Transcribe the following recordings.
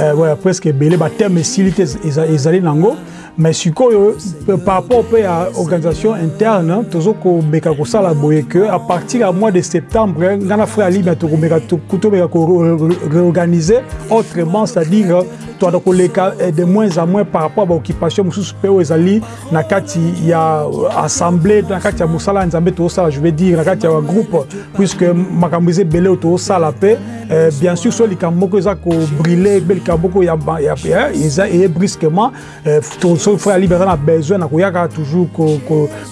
Euh, voilà, presque ebele bateme esili te ezali nango mais sikoyo par rapport mpe ya organisation interne tozo komeka kosala boye que à partir ya mois de septembre nga na frère alibia tokomeka tobeka koreorganiser autrement c'est-à-dire toanda koleka eh, de moins en moins par rapport ya baoccupation mosusu mpe oyo ezali na kati ya assemblée na kati ya mosala ya nzambe tozosala je veux dire na kati ya bagroupe puisque makambo eza ebele oyo tozosala mpe euh, bien sûr so likambo moko eza kobrile mpe likambo moko eza eye brusquement euh, soki fo ya libre aza na besoin na koyaka toujours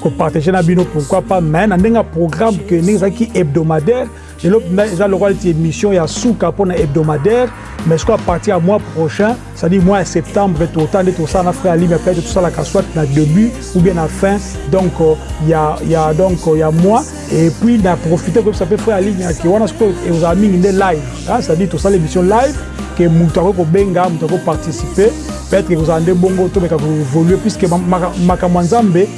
kopartage na bino pourquoi pas mais na ndenge ya programme ke ndenge ezalaki hebdomadaire lelo mpenza eza lokola ti émission ya suka mpo na hebdomadaire mais sikoyo à partir ya mois prochain c'est-à-dire mois ya septembre tota nde tosala na frère alimi apete tosalaka soit na début ou bien na fin donc euh, ya, ya, donc euh, ya mois et puis na profite koyebisa mpe frère alimi ake wana sikoyo ekozala mingi nde live c'est-à-dire tosala émission live ke moto akoki kobenga moto akoki koparticipe peut-être ekozala nde bongo tomeka koévolue puisque makambo ya nzambe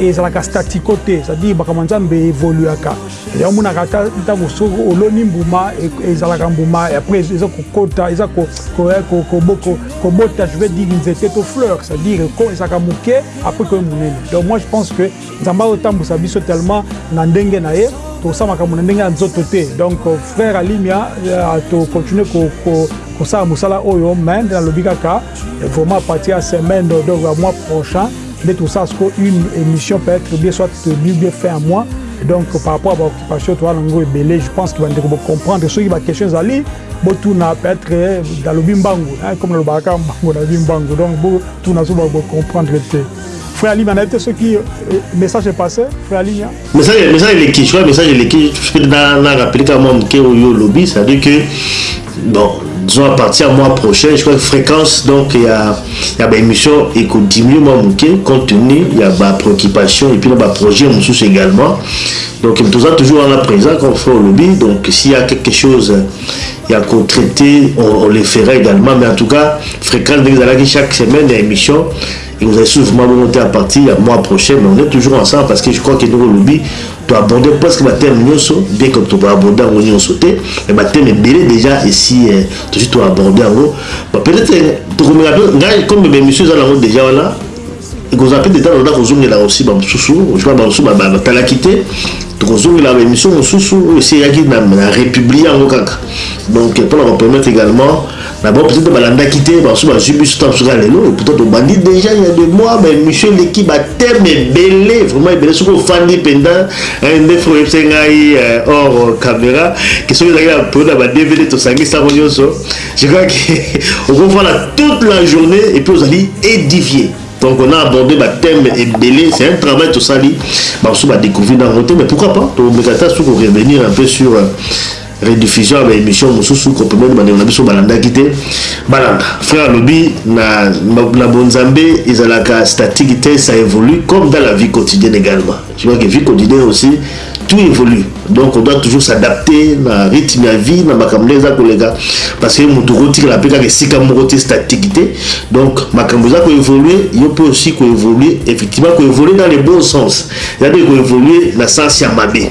ezalaka statico te c'est-à-dire makambo ya nzambe evoluaka yango monaka ata ntango soki oloni mbuma e, ezalaka mbuma après eza kokota eza kobota je vais dire nzete to fleur c'est à dire ko ezalaka moke après koye monene donc moi je pense que nzambe azotambusa biso tellement na ndenge na ye tosala makambo na ndenge ya nzoto te donc euh, frère alimia euh, tocontinue kosala mosala oyo mais nde nalobi kaka Vraiment, à partir ya semaine donc ya mois prochain nde tosala sikoyo une émission peut-être bien soit tenue bien fin ya mois donc par rapport ya baoccupation toza nango ebele je pense que bandeko bocomprendre soki baquestion ezali botuna peut-être nalobi mbangu comme nalobaka kaka mbangu nalobi mbangu donc botuna so bocomprendre te frère alimia nayebi te soki message epasse frère alimia Message, message eleki, je crois message eleki, peut-être na na rappeler kaka mwa moke oyo olobi, c'est-à-dire que bon, disons à partir du mois prochain, je crois que fréquence donc il y a il y a ba émissions et que diminuer mwa moke compte tenu il y a ba préoccupations et puis na ba projets mosusu également. Donc toza toujours wana présent comme frère olobi, donc s'il y a quelque chose il y a qu'on traiter, on, on le fera également, mais en tout cas fréquence ndenge ezalaki chaque semaine ya émission Ekozala lisusu vraiment bongo te à partir ya mois prochain, mais on est toujours ensemble parce que je crois que ndenge olobi to aborder presque ba thèmes nionso, bien que toko aborder yango nionso te, mais ba thèmes ebele dejà esi tosi to aborder yango, bon peut etre tokomeka pe ngai comme ba emissions eza nango dejà wana ekozala pe de temps en temps kozongela aussi ba mosusu, je crois ba mosusu batalaki te tokozongela ba emissions mosusu oyo esi eyaki na republier yango kaka donc pona ko permettre egalement Mais bon, peut-être balandaki te, basusu bazwi biso ta basusu kaka lelo, et pourtant tobandi déjà il y a des mois, ba émission eleki ba thèmes ebele, vraiment ebele, soki ofandi mpenza, eh, nde faut oyebisa ngai eh, hors euh, caméra, que soki ezalaki na période ya ba DVD tosangisa yango nyonso, je crois que okofanda toute la journée et puis ozali édifié. Donc on a abordé ba thème ebele, c'est un travail tosali, basusu badécouvrir nango te, mais pourquoi pas, tomeka ta suku revenir un peu sur euh, rediffusion ya ba emission mususu ko permettre bandeko na biso balandaki te balanda frère alobi na, na, na bonzambe ezalaka statique te ça évolue comme dans la vie quotidienne également je vois que vie quotidienne aussi tout évolue donc on doit toujours s'adapter na rythme ya vie na makambo nde eza koleka parce que moto okotikala mpe kaka esika moko te statique te donc makambo eza koévolue yo mpe osi koévolue effectivement koévolue dans le bon sens eza mpe koévolue na sens ya mabe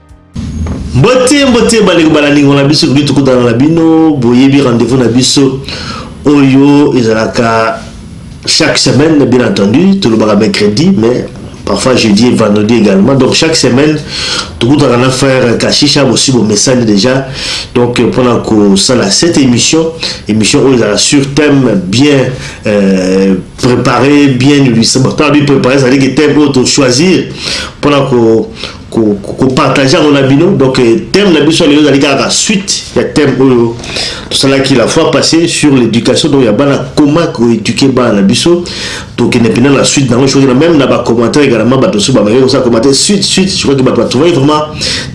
Mbote mbote bandeko balaningo na biso ekoki tokutana na bino boyebi rendez-vous na biso oyo ezalaka chaque semaine bien entendu tolobaka mercredi mais parfois jeudi et vendredi également donc chaque semaine tokutaka na frère kashisha bosi bomesani déjà donc mpona kosala cette émission émission oyo ezalaka sur thème bien euh, préparé bien illustre bon ntango bi préparé ezali ke thème oyo tochoisir mpona ko kopartage yango na bino donc euh, thème na biso lelo ezali kaka suite ya thème oyo tosalaki la fois passé sur l'éducation donc ya bana comment koéduke bana na biso tokende mpena na suite nango soki na même na bacommentaire également bato mosusu bameki kosala commentaire suite suite je crois que bato batrouvaki vraiment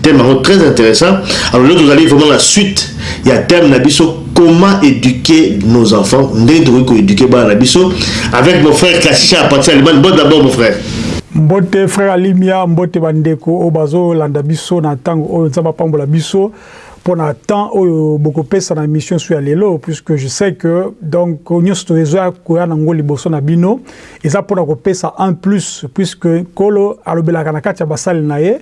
thème yango très intéressant alors lelo tozali vraiment na suite ya thème na biso comment eduquer nos enfants ndenge tokoki ko eduquer bana na biso avec mon frère kashisha à partir d'Allemagne bon d'abord mon frère mbote frère alimia mbote bandeko oyo bazolanda biso na ntango oyo nzambe apambola biso mpo na temps oyo bokopesa na émission so ya lelo puisque je sais que donc nyonso toezoya koya na ngo liboso na bino eza mpo na kopesa un plus puisque nkolo alobelaka na kati ya basali na ye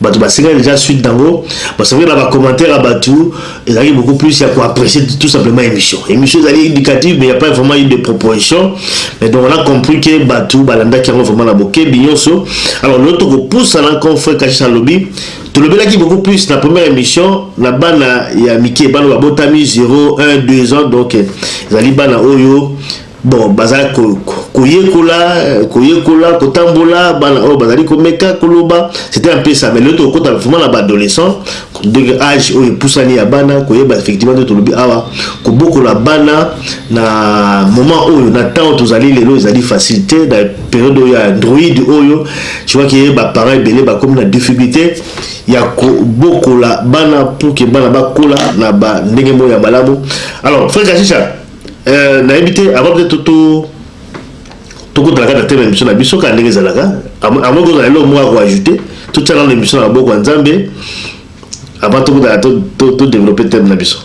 Batu ba seka dejà suite nango parce que na ba commentaires ya batu ezalaki beaucoup plus ya ko apprecier tout simplement emission. Emission ezali educative mais il n'y a pas vraiment eu de proposition mais donc on a compris que batu ba landaki yango vraiment na bokebi nyonso. Alors lelo toko pusana comme frère Kashisha alobi tolobelaki beaucoup plus na première émission na bana ya mike bana babotami 0 1 2 ans donc ezali bana oyo Bon, bazali ko, koyekola, koyekola, kotambola, bana oyo bazali komeka koloba, c'était un peu ça, mais lelo tokota vraiment na ba adolescents, donc age oyo epusani ya bana, koyeba effectivement nde tolobi awa, kobokola bana na moment oyo, na temps oyo tozali lelo ezali facile te, na periode oyo ya android oyo, tu vois que ba parents ebele bakomi na difficultes ya kobokola bana pour que bana bakola na ba ndenge moko ya malamu. Alors, frère Kashisha, Euh, nayebi te avant peut-être to to tokotalaka na teme émission na biso kaka ndenge ezalaka avant kozala eloko moko ya koajoute totyaka na émission na maboko ya nzambe avant tokotala todéveloppe teme na biso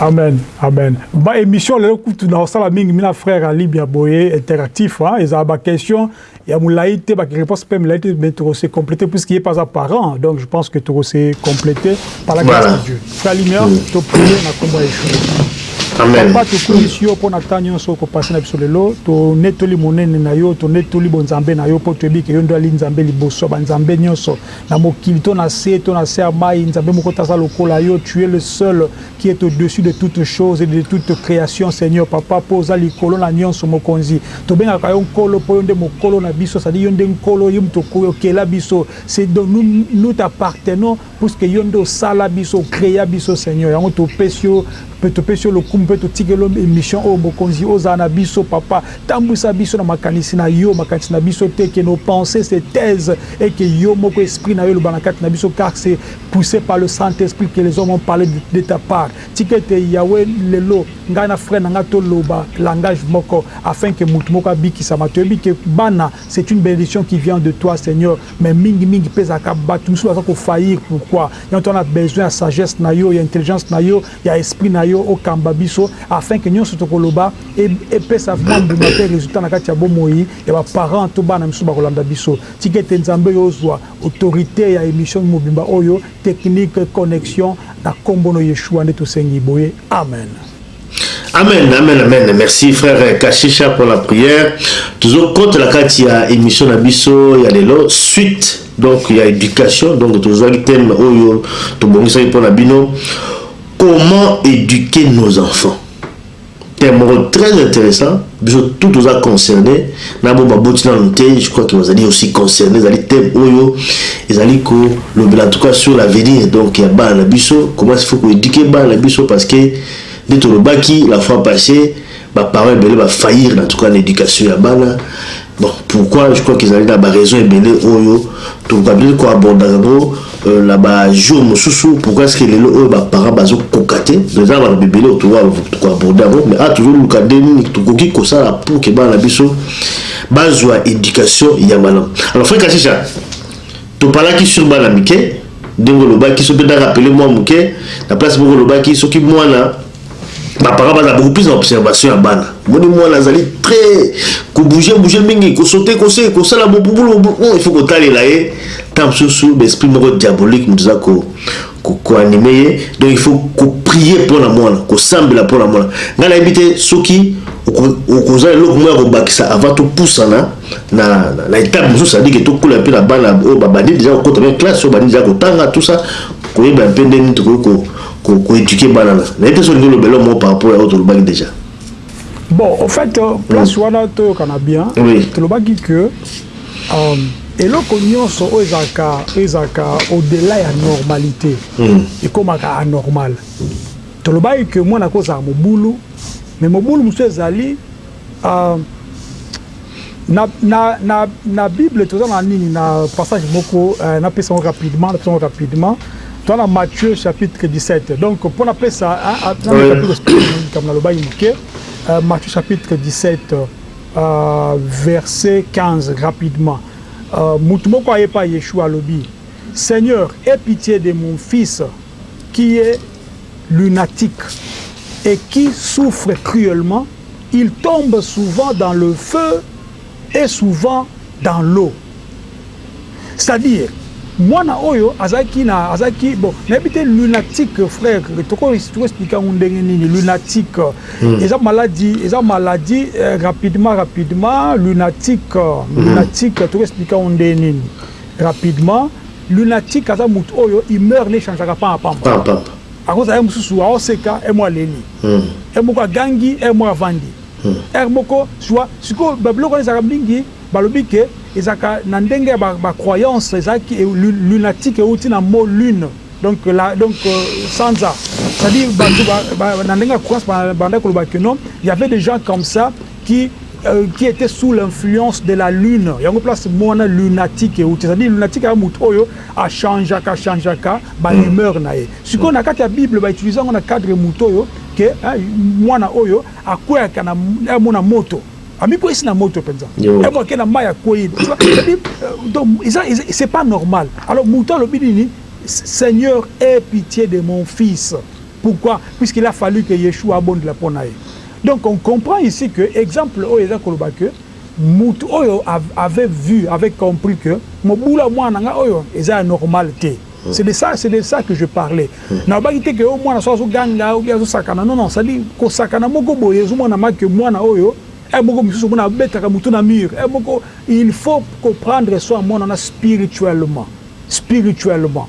amen amen ba émission lelo kutu na osala mingi mina frère alibia boye interactif ezala ba question Il y a Moulaï te, bah, qui réponse pas Moulaï te, mais tu s'est complété puisqu'il n'est pas un parent. Donc je pense que tu s'est complété par la grâce voilà. de Dieu. Frère Lumière, mm. tu prier na combat échoué. Amen. Papa tokumisi yo mpo na ntango nyonso okopase na biso lelo tonetoli monene na yo tonetoli bonzambe na yo mpo toyebi ke yo nde ali nzambe liboso ya banzambe nyonso na mokili to na se to na se ya mai nzambe moko taza lokola yo tu es le seul qui est au dessus de toute chose et de toute creation seigneur papa po oza likolo na nionso mokonzi tobengaka yo nkolo po yo nde mokolo na biso ça dit yo nde nkolo yo mutu okela biso ce dont nous nous t'appartenons puisque yo nde osala biso o crea biso seigneur yango topesi yo pe topesi yo lokumu pe totikeli yo emission oyo mokonzi ozala na biso papa tambuisa biso na makanisi na yo makanisi na biso te que nos pensees se taisent et que yo moko esprit na yo eloba na kati na biso car c'est Pousse par le Saint Esprit que les hommes ont parle de ta part tika ete Yahweh lelo ngai na frère na ngai to loba langage moko afin que mutu moko abikisama toyebi que bana c'est une benediction qui vient de toi Seigneur mais mingi mingi pe ezalaka batu misusu baza ko faillir pourquoi yango toza na besoin ya sagesse na yo ya intelligence na yo ya esprit na yo okamba biso afin que nionso toko loba epesa mua mbuma pe resultat na kati ya bomoi ya ba parents to bana misusu bako landa biso tika ete Nzambe yo ozua Autorite ya emission mobimba oyo technique connexion na kombo no yeshua nde tosengi boye amen. Amen amen amen merci frère kashisha pour la prière tozo kota na kati ya emission na biso ya lelo suite donc ya éducation donc tozwaki thème oyo tobongisaki mpo na bino comment éduquer nos enfants Thème moko très interessant, biso tout toza concerne na bo baboti nanu te, je crois que bazali aussi concerne, ezali thème oyo ezali ko lobela en tout cas sur l'avenir donc ya bana na biso, comment il faut ko eduquer bana na biso parce que nde tolobaki la fois passee ba parents ebele ba faillir en tout cas na education ya bana Bon, pourquoi je crois qu'ils allaient dans ba raisons ebele oyo to ka bien ko aborder ngo euh, na ba jours mususu pourquoi est-ce que lelo oyo ba parents bazo kokate dans ba bebele to wa ko aborder ngo mais a toujours luka deni to koki ko sala pour que bana biso bazwa éducation ya malam alors frère kashisha to palaki sur bana mike dengo lobaki so pe da rappeler moi muke na place moko lobaki soki mwana ba parents baza beaucoup plus na observation ya bana moni mwana azali très kobouge bouge mingi kosote kose kosala bobubulu oh, il faut kotalela ye ntango mosusu baesprit moko diabolique moto eza koanime ye donc il faut koprie mpo na mwana kosambela mpo na mwana ngai nayebi te soki okozala eloko moko ya kobakisa avant topusana na, na, na etape mosusu sadike tokola mpe na bana oyo babandi deja kokota mpe classe oyo bandi deja kotanga tout ça koyeba mpe ndenge tokoki ko ko eduquer bana na nayebi te soki olingi oloba eloko moko par rapport ya oyo tolobaki dejà. Bon au fait place wana toyokana bien tolobaki que eloko nionso oyo ezalaka oyo ezalaka au delà ya normalite ekomaka anormal tolobaki que mwana akozala mobulu mais mobulu mosusu ezali Ah na na na na bible toza na nini na passage moko eh, na pesa ngo rapidement na pesa ngo rapidement toza na Matthieu chapitre 17 donc pour na pesa hein, na meka pe ko comme na lobaki moke euh, Matthieu chapitre 17 euh, verset 15 rapidement euh, mutu moko aye pa Yeshua alobi Seigneur aie pitié de mon fils qui est lunatique et qui souffre cruellement Il tombe souvent dans le feu et souvent dans l'eau c'est à dire mwana oyo azalaki na azalaki bon nayebi te lunatique frère toko toko expliquer yango ndenge nini lunatique hmm. eza maladie eza maladie euh, rapidement rapidement lunatique hmm. lunatique toko expliquer yango ndenge nini rapidement lunatique aza moto oyo humeur ne changeaka pamba pamba Ako zala ye mosusu ao seka heure moko aleli heure moko agangi heure moko avandi heure moko tu vois sikoyo ba biloko wana ezalaka mingi ba lobi que ezalaka na ndenge ya ba croyance ezalaki lunatique ewuti na mot lune donc la donc sanza c'est à dire batu ba na ndenge ya croyance ba bandaki ko loba que non y'avait des gens comme ça qui qui etait sous l'influence de la lune yango place muana lunatique ewuti c'est à dire lunatique eza mutu oyo a changeaka changeaka ba humeur na ye sikoyo na kati ya bible ba utilise yango na cadre mutu oyo que muana oyo akweyaka na amona moto amikweyisi na moto penza emo ake na mayi akweyi tu vois c'est à dire donc eza c'est pas normal alors mutu alobi nini seigneur aie pitie de mon fils pourquoi puisqu'il a fallu que yeshua abondela pona ye Donc on comprend ici que exemple oyo eza koloba que mutu oyo avait vu, avait compris que mobulu ya mwana na ngai oyo eza ya normal te. C'est de ça, c'est de ça que je parlais. Nalobaki te que oyo mwana soki azo ganga ou bien azo sakana, non non, c'est à dire kosakana moko boye ezo monama que mwana oyo heure moko misusu omona abetaka mutu na mur, heure moko il faut ko prendre soin ya mwana wana spirituellement, spirituellement.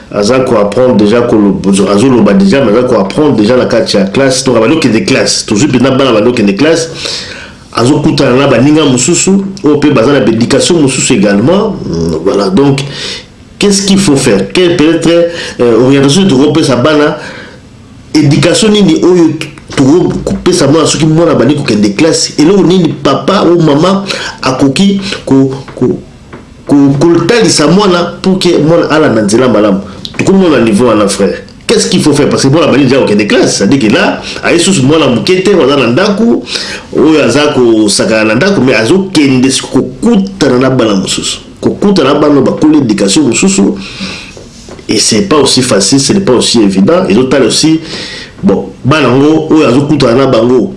aza ko apprendre deja azo loba deja mais aza ko apprendre deja na kati ya classe donc abandi okende classe tozwi mpenza bana bandi okende classe azokutana na baninga mosusu oyo mpe baza na baéducation mosusu également mm, voilà donc qu'est-ce qu'il faut faire quel peut-être euh, orientation tokopesa bana éducation nini oyo tokopesa mwana soki mwana abandi kokende classe eloko nini papa ou mama akoki ko, ko Kotalisa mwana pour que mwana alanda nzela malamu. Tokomi nanu na niveau wana frère. Qu'est ce qu'il faut faire? Parce que mwana abandi dejà kokende classe. Ça dit que là, aye susu mwana muke te oyo aza na ndaku, oyo aza kosakana na ndaku mais azo kende sikoyo kokutana na bana mususu. Kokutana na bana oyo bakoli education mususu. et c'est pas aussi facile ce n'est pas aussi évident ezo tala aussi bon bana yango oyo azokutana na bango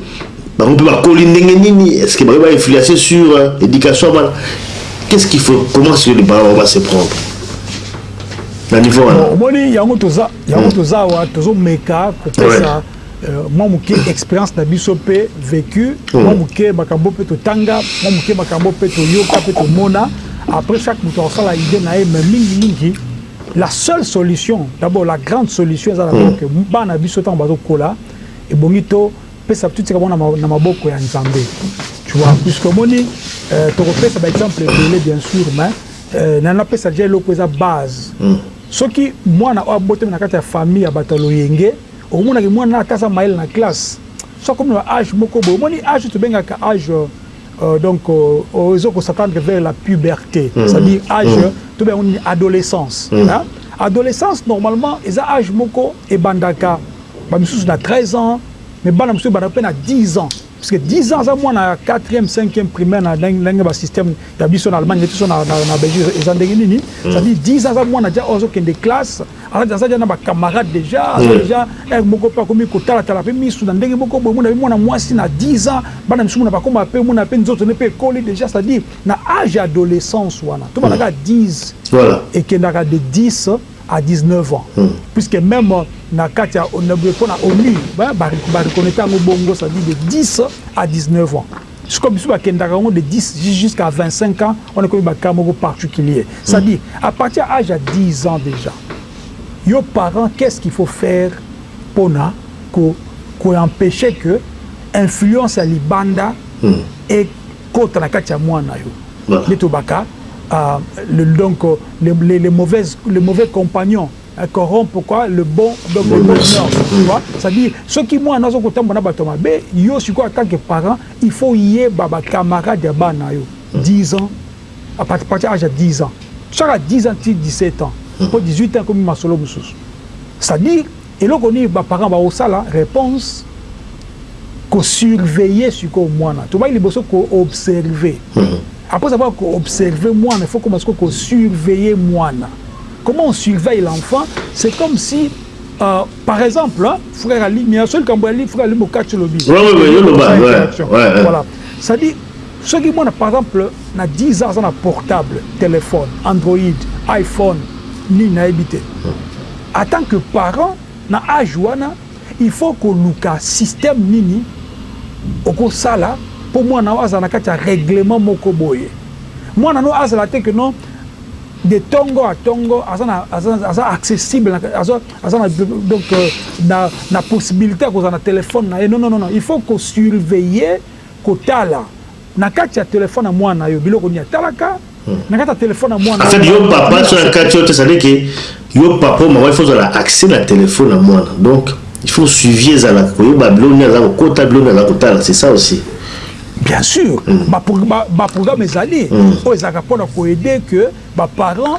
bango mpe bakoli ndenge nini est ce que bakoki ba influence sur euh, éducation ya bana qu'est ce qu'il faut comment ce que les parents va se prendre na niveau wana omoni yango toza yango hmm. toza awa tozomeka kopesa mwa moke experience na biso mpe vécu hmm. mwa moke makambo mpe totanga mwa moke makambo mpe toyoka mpe tomona après chaque moto akosala idée na ye mais mingimingi la seule solution d'abord la grande solution eza d'abord hmm. que bana biso ntango bazokola ebongi topesa totika bango na maboko ya nzambe tu vois puisque omoni euh, tokopesa baexemple ebele bien sûr mais euh, na napesa deja eloko eza base hmm. soki mwana oyo abotami na kati ya famille ya bato ya loyenge Okomona ke muana ata aza mayele na classe soki akomi na age moko boye omoni age tobengaka age donc ozo ko s'attendre vers la puberte c'est à dire age tobenga yango nini adolescence adolescence normalement eza age moko ebandaka ba misusu na 13 ans mais bana misusu ebandaka pe na 10 ans. Puisque 10 ans aza mwana ya quatrième, cinquième primaire na ndenge ba système ya biso na Allemagne biso na Belgique eza ndenge nini? C'est à dire 10 ans aza mwana dejà oyo azo kende classe aza dejà na ba camarades dejà aza dejà heure moko pe akomi kotala tala pe misu na ndenge moko boye omona pe mwana mwasi na 10 ans bana misusu mona bakoma pe omona pe nzoto ne pe ekoli dejà c'est à dire na age ya adolescence wana tobanda kaka 10 ekendaka de 10 à 19 ans puisque meme na kati ya pona onu ba reconnaitre yango bongo ça dit de 10 à 19 ans sikoyo biso ba kendaka yango de 10 jusqu'à 25 ans wana ekomi ba cas moko particulier ça dit à partir ya age ya 10 ans dejà yo parent qu'est ce qu'il faut faire pona ko ko empecher que influence ya libanda e Kota na kati ya mwana na yo nde tobaka le donc les les mauvaises les mauvais compagnons corrompt pourquoi le bon donc le bon nord c'est à dire soki mwana azo kotambola na bato ya mabe yo sikoyo en tant que parent il faut oyeba ba camarades ya bana yo 10 ans à partir partir age ya 10 ans saka 10 ans ti 17 ans mpo 18 ans ekomi masolo mosusu c'est à dire Eloko nini ba parents bako sala reponse ko surveiller sikoyo mwana tobaki liboso ko observer après avoir ko observer mwana il faut okoma sikoyo ko surveiller mwana comment on surveille l'enfant c'est comme si euh, par exemple frère ali mais ya solo likambo ya li frère ali mokati olobi oui oui oui yo loba ouais ouais voilà c'est à dire Soki mwana par exemple na 10 ans aza na portable, telephone, android, iphone nini nayebi te, en tant que parent na age wana il faut koluka système nini okosala po mwana na yo azala na kati ya reglement moko boye. Mwana na yo azala te que non de tongo à tongo aza na aza accessible aza aza na donc na possibilite ya kozala na telephone na ye non non non il faut ko surveiller Kotala Na kati ya telephone ya muana nayo biloko nini atalaka Na kati ya telephone ya muana nayo biloko nini atalaka En fait yo papa soki akati yo te ça veut dire que yo papa ou maman il faut ozala accès Na telephone ya muana donc il faut suivi ezalaka koyeba biloko nini aza kokota biloko nini aza kotala c'est ça aussi. Bien sur ba programme ezali oyo ezalaka pona ko aide que ba parents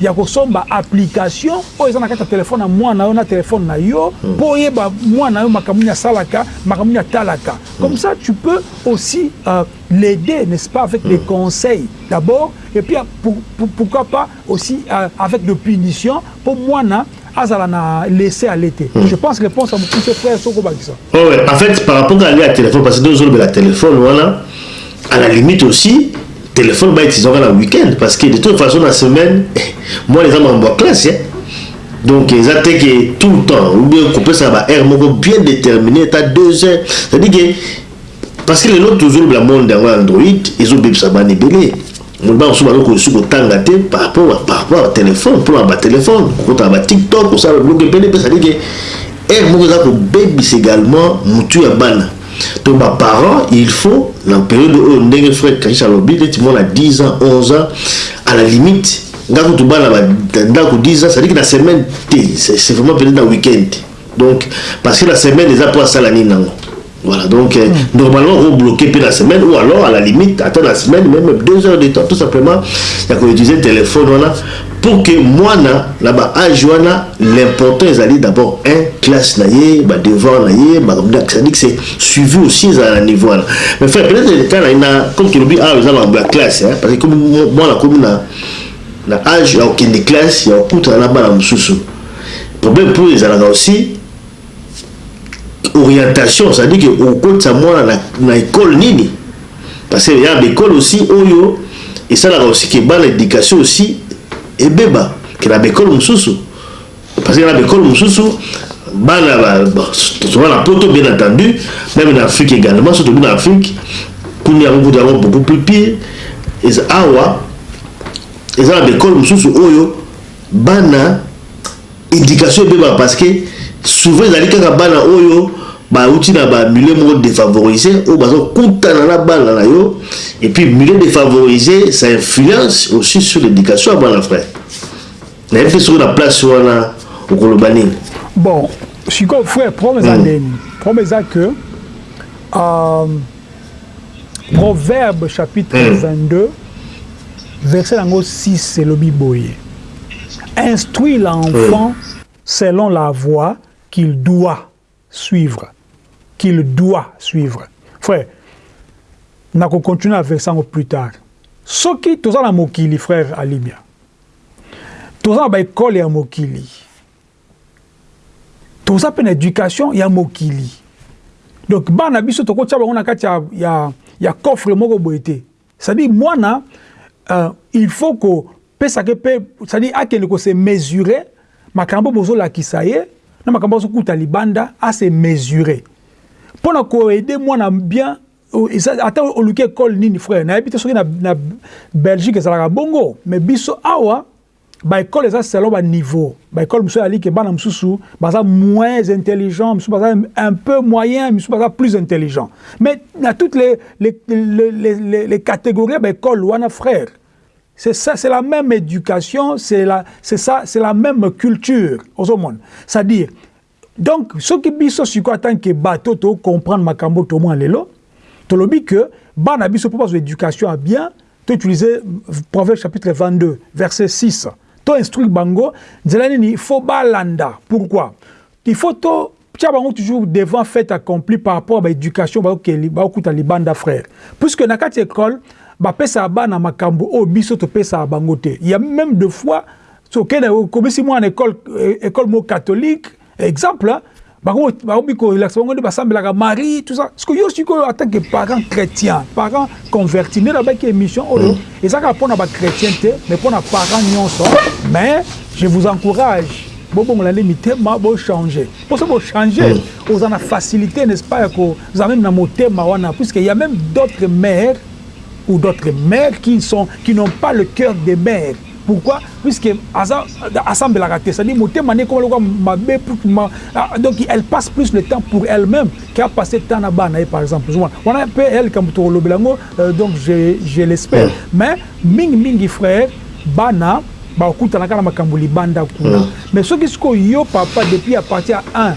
ya kosomba application oyo eza na kati ya telefone ya mwana yo na telefone na yo mm. mpo oyeba mwana yo makambo nini asalaka makambo nini atalaka comme ça tu peux aussi euh, l'aider n'est-ce pas avec des mm. conseils d'abord et puis pour, pour, pourquoi pas aussi euh, avec de punitions mpo mwana azala na laisser aller te hmm. je pense réponse ya mokuse frère soki obakisa oh ouais, en fait par rapport à ya téléphone parce que nde ozolobela téléphone wana à la limite aussi téléphone baetisaka na week-end parce que de toute façon na semaine moi les amas en bois classe hein? donc eza te ke tout le temps ou bien kopesaka ba heure moko bien déterminé ata deux heures c'est à dire ke Parce que lelo tozo lobela monde yango ya Android ezo bebisa bana ebele. Omoni bana mosusu bazo kosi kotanga te par rapport à par rapport à telephone mpo na ba telephone kokota na ba tiktok kosala biloko ebele mpe ezali ke heure moko eza kobebisa également mutu ya bana. Donc ba parents il faut na periode oyo ndenge frère Kashis alobi neti mwana 10 ans 11 ans à la limite nga kutu bana ba ndako 10 ans c'est à dire que na semaine te c'est vraiment peut-être na week-end te donc parce que na semaine eza mpo asala nini nango Voilà donc euh, mm. normalement on bloquer puis la semaine ou alors à la limite attends la semaine même deux heures de temps tout simplement ya ko utiliser téléphone wana pour que mwana na ba âge wana l'important ezali d'abord un classe na ye ba devoir na ye makambo donc c'est-à-dire que c'est suivi aussi ezala na niveau wana mais frère peut-être l'état na ina comme tolobi awa eza makambo ya classe hein, parce que comme mwana akomi na na âge ya kokende classe ya kokutana na bana mosusu problème mpo ezalaka aussi orientation ça dit que okotisa mwana na, na école nini parce que ya école aussi oyo esalaka aussi que bana éducation aussi ebeba que na école mususu parce que na école mususu bana ba, ba, souvent na poto bien entendu même na Afrique également surtout na Afrique kundi yango kuta yango beaucoup plus pire eza awa eza na école mususu oyo bana education ebebaka parce que souvent ezali kaka bana oyo bawuti na ba milieu moko defavorise oyo bazokutana na bana na yo et puis milieu defavorise ça influence aussi sur l'éducation ya bana frère nayebi te soki na place wana okoloba nini bon sikoyo frère problème eza hmm. ndeni problème eza que euh, Proverbe chapitre 22 verset nango 6 elobi boye instruit l'enfant selon la voie qu'il doit suivre qu'il doit suivre frère nako continuer na verset yango plus tard soki toza na mokili frère Alimia toza na ba ekole ya mokili toza pe na education ya mokili donc bana biso toko tia bango na kati ya, ya, ya coffre moko boye te c'est-à-dire mwana euh, il faut ko pesa ke pe c'est-à-dire akende ko se mesurer makambo bozo lakisa ye na makambo azo kuta libanda a se mesurer pona ko aider mwana bien oh, ata oluki école nini frère nayebi te soki na, na Belgique ezalaka bongo mais biso awa Ba ecole eza selon ba niveau ba ecole mususu ezali ke bana mususu baza moins intelligent mususu baza un peu moyen mususu baza plus intelligent mais na toutes les les les les, les, les catégories ya ba ecole wana frère c'est ça c'est la même éducation c'est la c'est ça c'est la même culture ozomona c'est à dire Donc soki biso siko en tant que bateau to comprendre makambo to mwa lelo tolobi que bana biso pour bazo éducation à bien to utiliser Proverbe chapitre 22 verset 6 to instruire bango nzela nini il faut balanda pourquoi il faut to tia bango toujours devant fait accompli par rapport à ba éducation ba okeli ba okuta libanda frère puisque na kati école ba pesa bana makambo oyo biso to pesa bango te il y a même de fois so okende okomisi mwana école euh, école mo catholique exemple hein, bakomi korelakisa bango nde basambelaka marie tout ça siko yo sikoyo en tant que parent chrétien parent converti nde nabaki émission oyo oh, mm. eza kaka mpo na bachrétien te mais mpo na parent nyonso mais je vous encourage bobongola nde mitema bochange mpo so bochange mm. oza na facilité n'est ce pas ya kozala meme na motema wana puisque ya même d'autres mères ou d'autres mères qui, sont, qui n'ont pas le cœur des mères. Pourquoi? Puisque aza asambelaka te, c'est-à-dire motema ne ekoma lokola mabe ma, ah, donc elle passe plus le temps pour elle-même qu'à passer temps na bana ye par exemple. Zuma. Wana pe elle kambu to lobela ngo euh, donc je je l'espère. Mm. Mais mingi mingi frère bana ba kutana kana makambu libanda kuna. Mm. Mais soki siko yo papa depuis à partir ya 1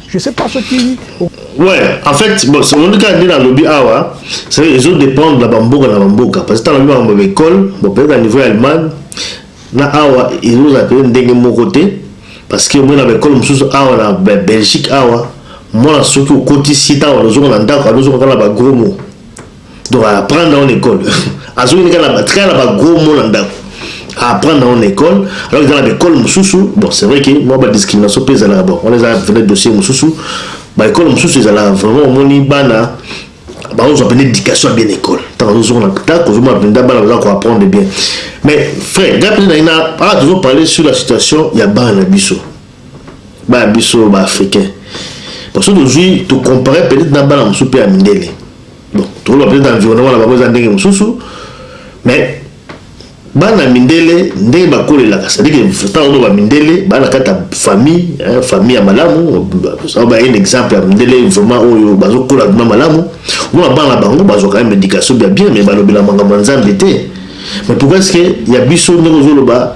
Je sais pas ce qui... Ouais, en fait, bon, c'est mon cas de la lobby awa, c'est ils ont dépendre de la bamboka na bamboka parce que tant la lobby école, bon peut-être à niveau allemand, na awa ils ont appelé ndenge moko te parce que moi na école mususu awa na Belgique awa, moi na soki okoti sita awa lozo na ndako, lozo kala ba gros mots. Donc à apprendre en école. Azongi nika na tika na ba gros mots na ndako. À apprendre en école. Alors dans l'école mususu, bon c'est vrai que moi ba discrimination pesa là bon. On les a venait dossier mususu. Ba école mususu ezala vraiment omoni bana bakozwa mpenza éducation ya bien école ntango azozonga na ta kozomona mpenza bana baza koapprendre bien mais frère ngai mpenza naina awa tozoparle sur la situation ya bana na biso Bana biso ba africain bon soki tozwi to comparer peut-être na bana mosusu mpe ya mindele bon tokoloba peut-être environnement na bango eza ndenge mosusu mais bana ya mindele ndenge bakolelaka cestadire ntango oyo bamindele baa na kati ya famille famille ya malamu ba un exemple ya mindele vraiment oyo bazokola vrima malamu omona bana na bango bazwaka ya médication bya bien mais balobela makambo ya nzambe te mais pourquoi ce que ya biso ndenge ozoloba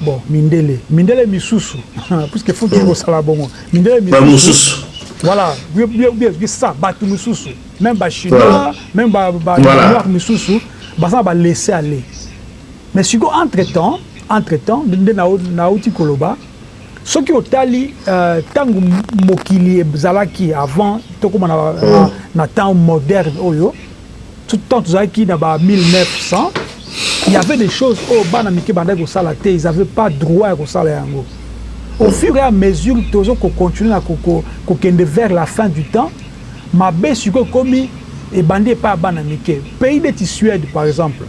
Bon, mindele, mindele misusu, puisque faut toujours osala bongo. Mindele misusu. Ba mususu. Voilà, bien bien bien ça, batu misusu, même ba chinois, voilà. même ba ba voilà. noirs misusu, baza ba laisser aller. Mais siko entre temps, entre temps, nde na na uti koloba, soki otali euh, tangu mokili ezalaki avant tokoma na, na, na temps moderne oyo tout temps tozalaki na ba 1900 il y avait des choses oyo bana mike bandaki kosala te ils avaient pas droit ya kosala yango au fur et à mesure tozo ko continuer na kokende vers la fin du temps mabe sikoyo ekomi ebandi epai ya bana mike pays neti suède par exemple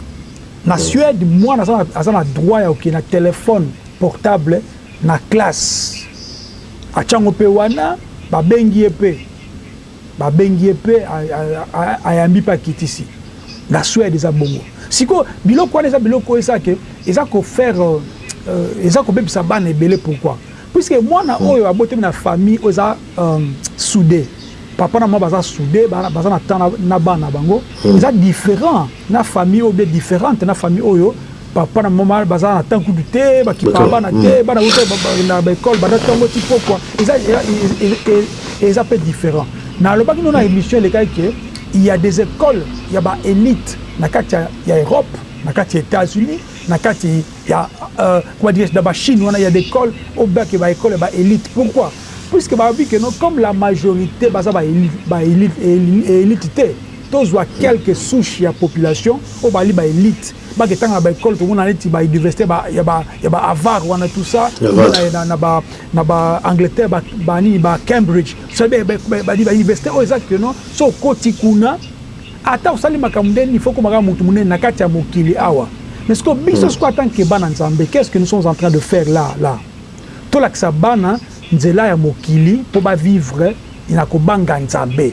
na suède mwana aza na droit ya kokende na telefone portable na classe atyango mpe wana babengi ye mpe Babengi ye pe ayambi pe akitisi. Na Suède eza bongo. Sikoyo biloko wana eza biloko oyo esala que eza ko faire eza kobebisa bana ebele pourquoi? Puisque mwana oyo abotami na famille oyo eza soude, papa na maman baza soude baza na temps na bana na bango eza different. na famille oyo bien differente na famille oyo papa na maman baza na temps kutu te bakipa bana te mm. bana uta na ba école banda tongo ti pokwa eza eza pe différent na alobaki no na émission elekaki que il y a des écoles il y a ba élite na kati ya Europe na kati ya États-Unis na kati ya euh, comment dire na ba Chine wana il y a des écoles au bas que ba école ba élite pourquoi puisque ba bi que non comme la majorité baza ba élite ba élite élite te Tozua quelques souches ya population oyo bazali ba elites, bake tanga na ba ecoles, komona neti ba universites ya ba ya ba Harvard wana tout ça, komona na ba na ba Angleterre ba ba nini ba Cambridge, cest ba ba universites oyo eza que non soki okoti kuna ata osali makambo ndenge nini il faut okoma kaka mutu munene na kati ya mokili awa. Mais sikoyo biso sikoyo en tant que bana Nzambe qu'est ce que nous sommes en train de faire là là? Tolakisa bana nzela ya mokili mpo ba vivre na kobanga Nzambe.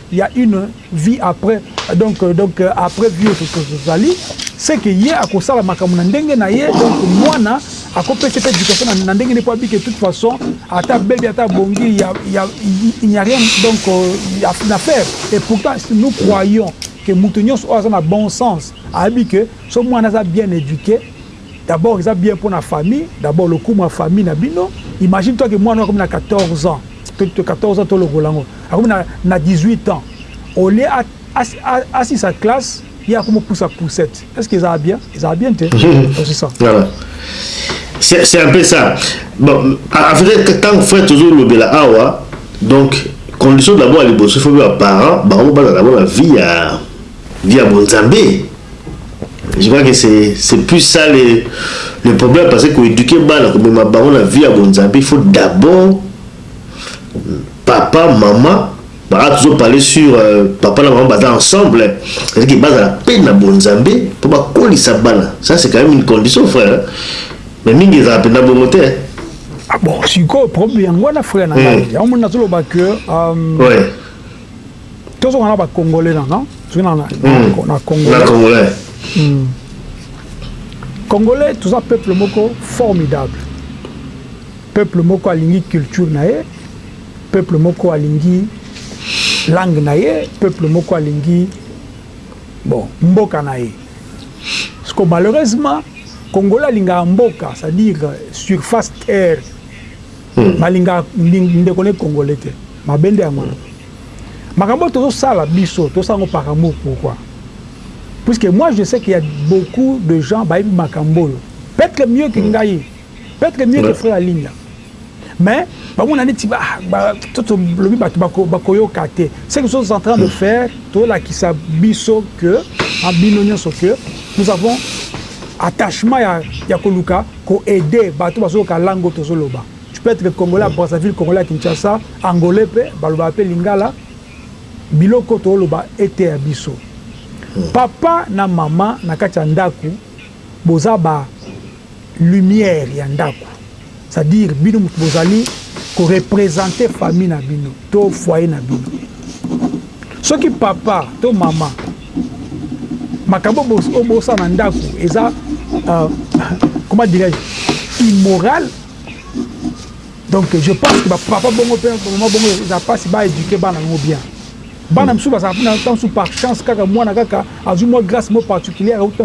Il ya une vie après donc donc après vie oyo tozali c'est que ye akosala makambo na ndenge na ye donc mwana akopesa pe éducation na, na ndenge ne po abike toute façon ata bebi ata bongi ya, ya, il n'y a rien donc ya, na faire et pourtant nous croyons que moto nyonso oyo aza na bon sens ayebi que so mwana aza bien éduquer D'abord eza bien pona famille d'abord lokumu ya famille na bino imagine toi que muana oyo akomi na 14 ans to 14 ans tologola yango akomi na na 18 ans au lieu a asilisa classe ye akomi pusa poussette est ce que ezala bien ezala bien te donc c'est ça voilà c'est c'est un peu ça bon en fait tant frère toujours lobela awa donc condition d'abord ya liboso faut ba parents bango bazala na vie ya vie ya bonzambe je crois que c'est c'est plus ça le le problème parce que ko éduquer bana ko mema bango na vie ya bonzambe il faut d'abord papa maman baa tozo parler sur euh, papa na maman baza ensemble c'est-à-dire que bazala pe na bonzambe po bakolisa bana ça c'est quand même une condition frère hein? mais mingi ezala mpenza bongo te ah bon sikoyo problème yango wana frère na ngai hmm. yango moni nazoloba que euh, tozonga na ba congolais na non tozoki na hmm. na congolais congolais hmm. congolais toza peuple moko formidable peuple moko alingi culture na ye peuple moko alingi langue na ye peuple moko alingi bon mboka na ye parce que malheureusement congolais alingaka mboka c'est-à-dire surface terre Hmm. Balinga ndeko ne congolais te. Mabe nde yango. Makambo tozosala biso, tosala ngo par amour pourquoi? Puisque moi je sais qu'il y a beaucoup de gens bayebi makambo oyo. Peut-être mieux que hmm. ngai. Peut-être mieux que frère Alinda. Mais bamona neti tolobi bato bakoyoka te. Ce que sommes en train de hmm. faire, tolakisa biso que, en bino nyonso que, nous avons attachement ya, ya koluka ko aide bato bazo yoka langue oyo tozo loba tu peux etre congolais ya Brazzaville congolais ya Kinshasa angolais pe balobaka pe lingala biloko oyo tozo loba eteya biso papa na maman na kati ya ndaku boza ba lumière ya ndaku c'est à dire bino mutu bozali ko represente famille na bino to foyer na bino soki papa to maman makambo oyo bosala na ndako eza euh, comment dirais-je immoral donc je pense que bapapa bongo mpe bamama bongo eza mpasi baéduke bana yango bien bana mosusu bazala mpona ntango mosusu par chance kaka mwana kaka azwi mwa grâce mo particulière auti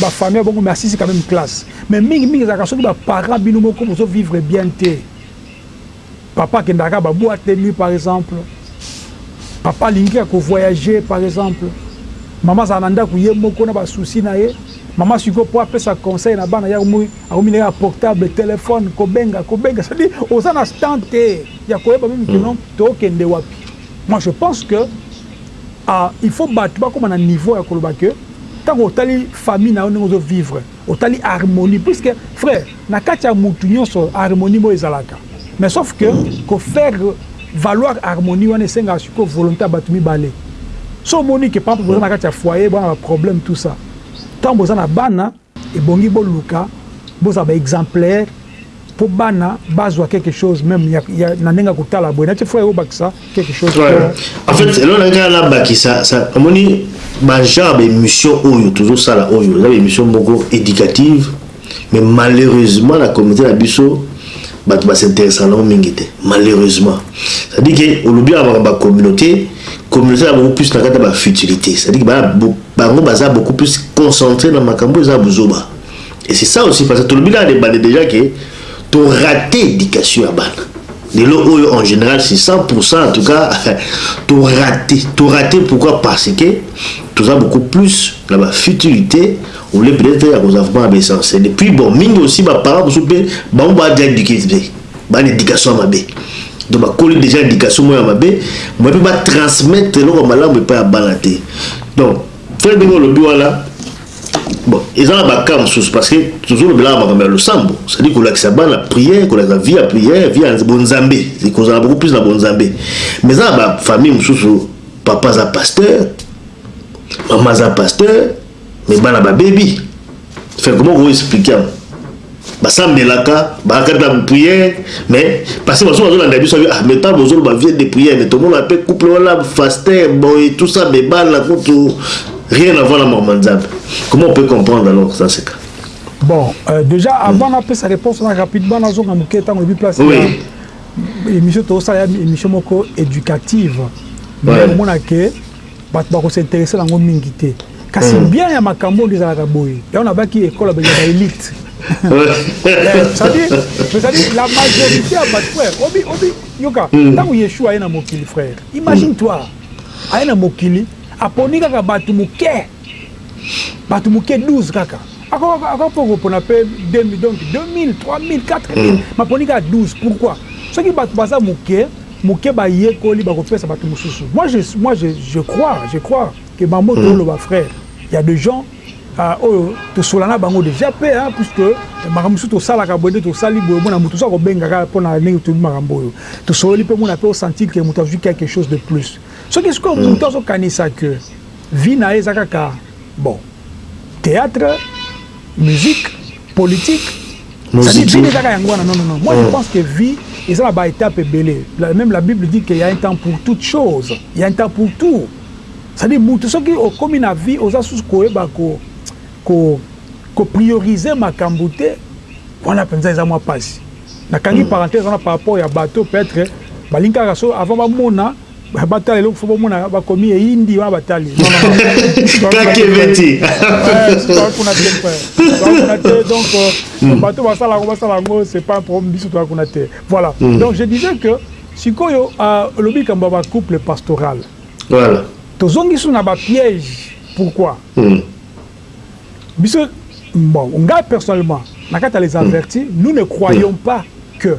bafamille ya bongo mais asisi quand même classe mais mingi mingi ezalaka soki baparent bino moko bozo vivre bien te Papa akendaka kaka ba boite de nuit par exemple, papa alingi kaka ko voyager par exemple, mama azalaka na ndaku ye moko na ba soucis na ye, mama sikoyo po apesa conseil na bana ye akomi na portable, telephone, kobenga, kobenga, c'est à dire oza na temps te ya koyeba meme que non tokende wapi? Moi je pense que il faut batu bakoma na niveau ya koloba que tango otali famille na yo ndenge ozo vivre, Otali harmonie puisque frère na kati ya mutu nionso harmonie moko ezalaka mais sauf que ko faire valoir harmonie wana esengaka sikoyo volonte ya batu mibale soki omoni que papa boza na kati ya foyer boza na ba problème tout ça tango boza na bana ebongi boluka bozala ba exemplaire po bana bazua quelque chose meme ya, ya na ndenge ya kotala boye nati frère obakisa quelque chose po Ouais. En fait, eloko nalaki kaka nabakisa, sa- omoni ba genre ba emission oyo tozosala oyo eza ba emission moko educative mais malheureusement na communauté na biso bato ba s'interessa nango mingi te malheureusement c'est à dire ke olobi awa makambo ya communauté communauté eza beaucoup plus na kati ya ba futilité c'est à dire ke ba- bo- bango baza beaucoup plus concentré na makambo eza ya buzoba Et c'est ça aussi parce que tolobi na ebande déjà que to rater éducation ya bana. Lelo oyo en général c'est 100% en tout cas to rater. To rater pourquoi parce que tu as beaucoup plus na ba futilité ou les peut-être ya koza vraiment ba essentiel. Et puis bon mingi aussi ba parents mususu pe ba ba déjà éduquer te. Ba éducation mabe. Donc ba koli déjà éducation moya mabe, moi pe ba transmettre eloko malamu epa ya bana te. Donc frère ndenge olobi wana Bon, eza na ba cas mosusu parce que tozo lobelaka makambo ya losambo, c'est-à-dire kolakisa bana prière, kolakisa vie ya prière, vie ya bonzambe, ekozala beaucoup plus na bonzambe. Mais eza na ba famille mosusu papa aza pasteur, maman aza pasteur, mais bana ba bebi. Fait comment ko expliquer yango? Basambelaka, bakata na prière, mais parce que bazo bazolanda biso ah mais tant bozoloba vie de prière mais tomona pe couple wana faster boy tout ça mais bana kutu rien à voir na maman Nzambe. Comment on peut comprendre alors dans ce cas? Bon, euh, déjà avant na pesa réponse na rapidement na zonga muke tango ebi place. Oui. Émission to ça émission moko éducative. Mais ouais. on a que Bato bako s'interesser na yango mingi te. Kasi bien ya makambo oyo nde ezalaka boye. Yango nabaki ecole ya ba elites. Ça dit, mais ça dit la majorite ya bato frère, obi, obi, yoka, tango Yeshua aye na mokili frère, imagine toi, aye na mokili, aponi kaka bato moke, bato moke 12 kaka. Ako po kopona pe 2000, donc 2000, 3000, 4000, maponi kaka 12. Pourquoi? Soki bato baza moke, muke ba yekoli bako pesa batu mususu moi je moi je je crois je crois que bambo to loba frère il ya de gens euh, oyo to sola na bango dejà pe hein puisque makambo mususu to sala ka boye to sali boye mona mutu so ko benga ka pona ndenge to makambo oyo to sololi pe mona pe o sentir que mutu azui quelque chose de plus ce que ce que mutu azo kanisa que vie na ye eza kaka bon théâtre musique politique Cest vie nde kaka yango wana non non moi je oh. pense que vie eza na ba étape ebele même la bible dit que y a un temps pour toute chose y a un temps pour tout cest dire mutu soki okomi na vie oza susu koyeba ko ko ko prioriser makambo te wana mpenza eza mwa mpasi nakangi mm. parenthèse wana par rapport ya bateau peut-être balingi kaka so avant bamona Batala eloko fo bomona bakomi eyindi wana batali kakebeti kuna te kuna te donc euh, hmm. bato basala yango basala yango c'est pas un problème biso toya kuna te voilà hmm. donc je disais que sikoyo euh, olobi likambo ya bacouple pastoral voilà tozongisi na bapiège pourquoi hmm. biso bon ngai personnellement na kati ya les avertis nous ne croyons pas que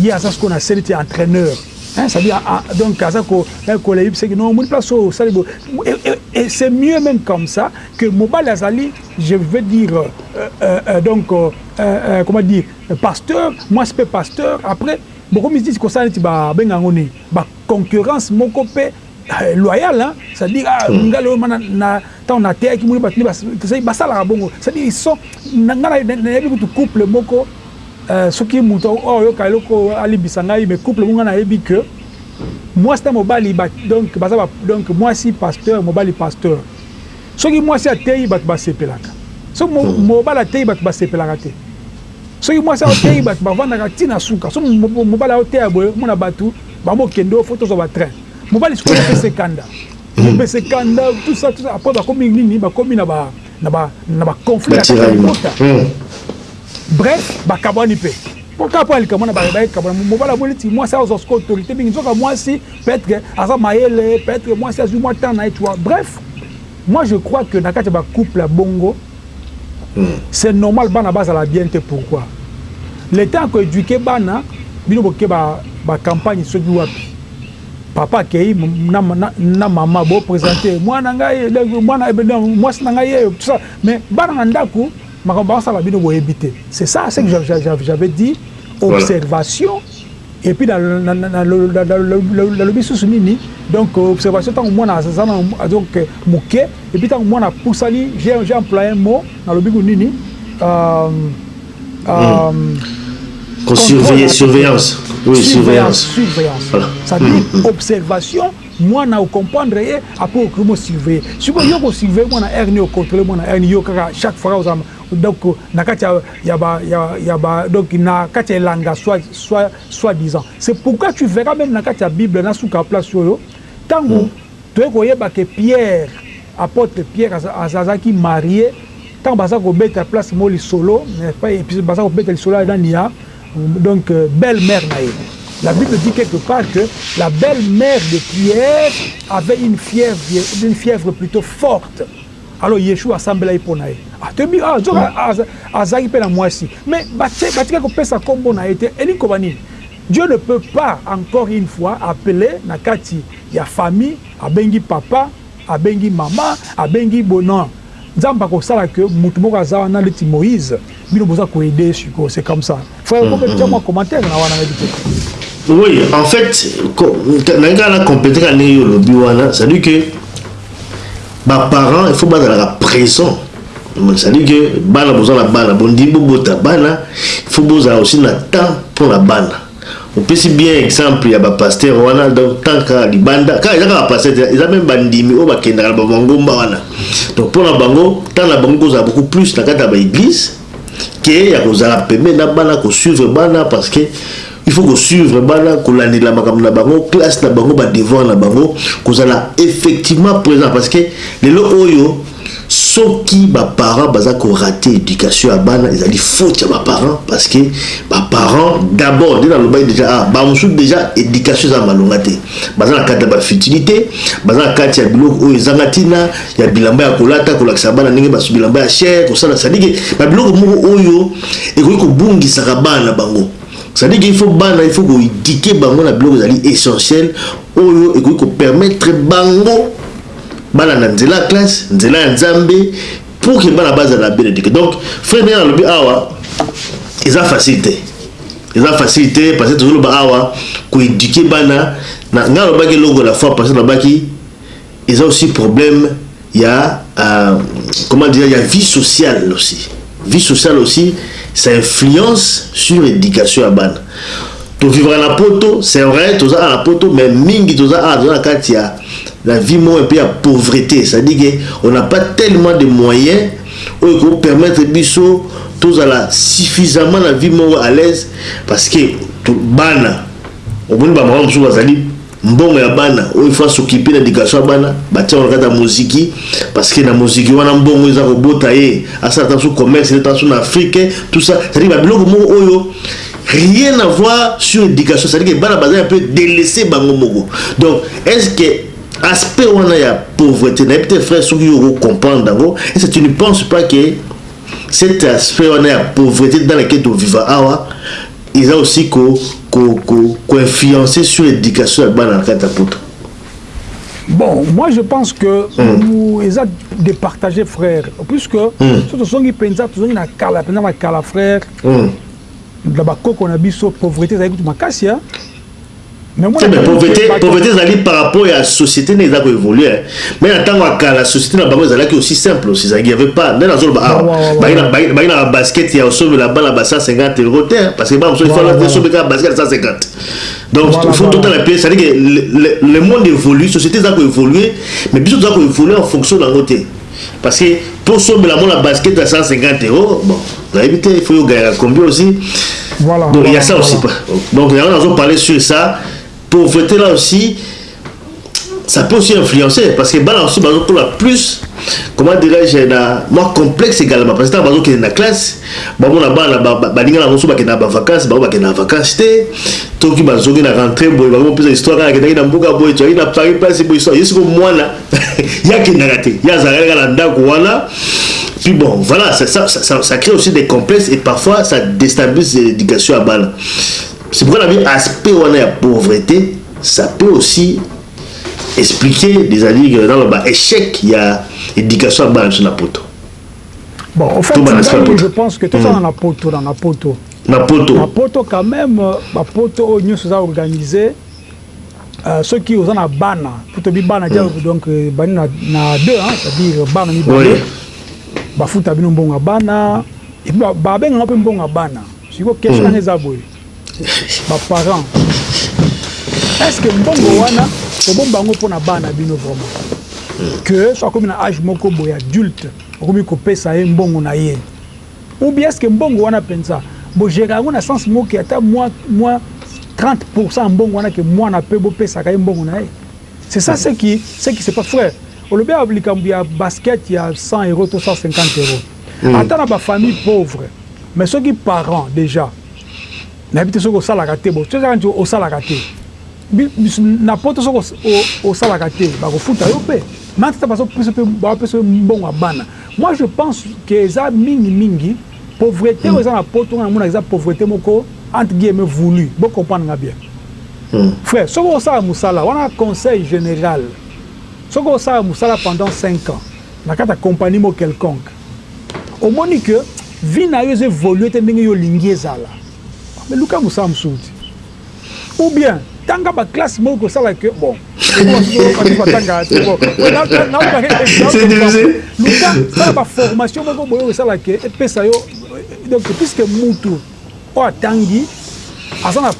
ye aza sikoyo na senete ya entraîneur cestadire ah, ah, donc aza eh, koleyebisaki no omoni place oyo osali bo et c'est mieux même comme ça que mobali azali je veux dire euh, euh, euh donc euh, euh, comment dire pasteur moi c'est pasteur après bokomi disi kosala neti babenga yango nini baconcurrence moko mpe loyal hein c'est à dire ah hmm. nga lelo mana na tant na teyaki moni batu c'est ba sala bongo c'est à dire ils sont nga na yebi kutu couple moko euh, soki mutu oh yoka eloko ali bisangai mais couple moko nga na yebi que moi c'est mobali ba donc baza ba donc moi si pasteur mobali pasteur soki moi si ateyi batu ba sepelaka soki hmm. mobali ateyi batu ba sepelaka te soki moi si ateyi batu ba vandaka tina suka soki mobali ateya boye mona batu Bango kende o faut tozwa ba train. Mobali sikoyo opese kanda. Opese kanda tout ça tout ça après bakomi nini bakomi na ba na ba na ba conflit na kati ya libota. Bref bakabwani pe. Po kaka po alikambo na baye kabwana mobali amoni ti mwasi azwa sikoyo autorité mingi nzoka mwasi peut-être que aza mayele peut-être que mwasi azwi mwa temps na ye tu vois. Bref moi je crois que na kati ya ba couple ya bongo C'est normal bana bazala bien te pourquoi? L'etat ako eduquer bana bino boke ba campagne soki wapi papa akeyi na maman bo presenter mwana ngai mwasi na ngai yeyo tout ça mais bana na ndaku makambo bazo sala bino boyebi te c'est ça ce que j'avais dit observation Et puis nalobi susu nini donc observation tango mwana aza donc muke et puis tango mwana apusani j'ai employé un mot nalobi ko nini euh, euh, mm. Ko surveiller surveillance oui surveillance surveillance voilà. ça dit mm, mm. observation mwana ocomprendre ye après okoki mo surveiller sikoyo yo ko surveiller mwana rni ocontrole mwana rni yo kaka chaque fois ozama donc na kati ya ya ba ya ya ba donc na kati ya elanga soit soit soit disant c'est pourquoi tu verras même na kati ya bible na suka ya place oyo tangu mm. toye koyeba ke Pierre apotre Pierre azalaki marie tangu baza kobeta place mo lisolo baza kobeta lisolo ya nani ya donc euh, belle mère na ye La Bible dit quelque part que la belle-mère de Pierre avait une fièvre, une fièvre plutôt forte. Alors Yeshua asambelaki mpo na ye. Ah, toyebi ah, nzoka hmm. azalaki mpe na mwasi. Mais batika kopesa nkombo na ye te. Elingi koba nini? Dieu ne peut pas encore une fois appeler na kati ya famille, abengi papa, abengi mama, abengi bonon. Nzambe akosala que moto moko aza wana neti Moïse, bino boza koede sikoyo, c'est comme ça. Frère Bob tia mwa commentaire na wana nayebi te. Oui, en fait, nalingi kaka na compléter kaka ndenge yo olobi wana, c'est-à-dire que ba parents il faut bazalaka présent. C'est-à-dire que bana boza na bana, bondimi bobota bana, il faut bozala aussi na temps mpo na bana. opesi bien exemple ya bapaster wana donc tant kaka libanda kaka eza kaka paster te eza meme bandimi oyo bakendaka na bamangomba wana donc mpo na bango ntango na bango kozala beaucoup plus na kati ya baeglise que ya kozala pembeni na bana kosuivre bana parce que il faut kosuivre bana kolandela makambo na bango classe na bango badevoir na bango kozala effectivement présent parce que lelo oyo soki baparent baza korate éducation ya bana ezali faute ya baparent parce que baparent d'abord nde nalobaki déjà ah, bamosusu déjà éducation eza malonga te baza na kati ya bafutilité baza na kati ya biloko oyo ezanga ntina ya bilamba ya kolata kolakisa bana ndenge bas bilamba ya cher kosala sadike babiloko moko oyo ekoki kobungisaka bana bango sadike il faut bana il faut koedike bango na biloko ezali essentiel oyo ekoki kopermettre bango balanda nzela ya classe nzela ya nzambe pour ke bana bazala bien edike donc frère ndenge nalobi awa eza facile te eza facile te parce que tozoloba awa koedike bana ngai alobaki eloko la fois parce que nalobaki Eza aussi problème ya comment dirai ya vie sociale aussi vie sociale aussi ça influence sur education ya bana to vivre na poto c'est vrai toza a na poto mais mingi toza a toza na kati ya la vie moi un peu ya pauvreté ça dit que on n'a pas tellement de moyens oyo ko permettre biso tozala suffisamment na vie moi à l'aise parce que bana omoni ba maman mosusu bazali Mbongo ya bana oyo il faut a s'occuper na education ya bana ba tia yango na kati ya moziki parce que na moziki wana mbongo eza ko bota ye asala ata su commerce ata su na Afrique tout ça c'est à dire ba biloko moko oyo rien à voir sur education c'est à dire que bana baza un peu delaisser bango moko donc est ce que aspect wana ya pauvreté na peut-être frère soki yo ko comprendre yango et c'est tu ne penses pas que cet aspect wana ya pauvreté dans laquelle to viva awa Eza aussi ko ko influencer sur education ya bana na kati ya poto. Bon, moi je pense que mm. eza de partager frère puisque mm. so tozongi mpenza tozongi na kala mpenza makala frère mm. na bakoko na biso pauvreté ezali kutu makasi ya mais pauvreté pauvreté ezali par rapport ya société nde eza ko évoluer mais na ntango ya kala société na bango ezalaki aussi simple aussi ezalaki y'avait pas nde nazoloba awa bayi na basket ya osombela bana ba 150 euro te parce que bana mosusu ifala te osombeka basket 150 donc faut totala mpe c'est à dire que le monde évolue société eza ko évoluer mais biso toza ko évoluer en fonction na yango te Parce que po sombela mwana basket ya 150 euros, bon, nayebi te, il faut yo gagnaka combien aussi. Voilà. Donc il y a ça voilà. aussi. Donc là on a parlé sur ça. Pauvreté là aussi, ça peut aussi influencer parce que bana aussi bazo kola plus comment dirais-je na moi complexe également parce que tant bazo kende na classe ba mona bana ba linga na boso ba kende ba vacances ba ba kende na vacances te to ki bazo ki na rentrée boy ba mo pesa histoire na kende na mboka boy to na Paris place boy histoire yesu ko mwana ye akendaka te ye azalaka kaka na ndako wana puis bon voilà ça, ça, ça, ça crée aussi des complexes et parfois ça déstabilise l'éducation ya bana c'est pourquoi nabi aspect wana ya pauvreté ça peut aussi expliquer des alliés dans ba échec ya éducation ya bana biso na poto bon en fait je pense que tout ça na poto na poto na poto na poto quand même ba poto oyo nyonso eza organisé soki oza na bana tobi bana ja mm. donc euh, bani na, na deux hein, c'est-à-dire bana mibale oui. bafuta bino mbongo ya bana epuis babenganga mpe mbongo ya bana siko question wana mm. eza boye baparent est ce que mbongo wana tobomba yango mpo na bana bino vraiment mm. que so akomi na age moko boye adulte okomi kopesa ye mbongo na ye Ou bien est ce que mbongo wana penza bo gerer yango na sens moko ata mua mua 30 pour 100 ya mbongo wana que muana peut bo pesaka ye mbongo na ye? C'est ça ce qui ce qui se passe frère. Olobi ya likambo ya basket ya 100 euros to 150 euros ata na ba famille pauvre mais soki parent dejà nayebi te soki osalaka te bo soki kaka neti osalaka te na poto soki osalaka te bako futa yo pe mais en tout temps bazo pesa yo mbongo ya bana Moi je pense que eza mingi mingi pauvrete oyo eza na poto nga namonaka eza pauvrete moko entre guillemets voulu bo comprendre nga bien frère soki osala musala wana conseil general soki osala musala pendant cinq ans na kati ya compagnie moko quelconque omoni que vie nayo ezo evoluer te ndenge yo olingi ezala mais luka musala mususu ti Ou bien tanga ba classe moko kosala que bon luka ba formation moko boye osala que epesa yo donc puisque mutu oyo atangi aza na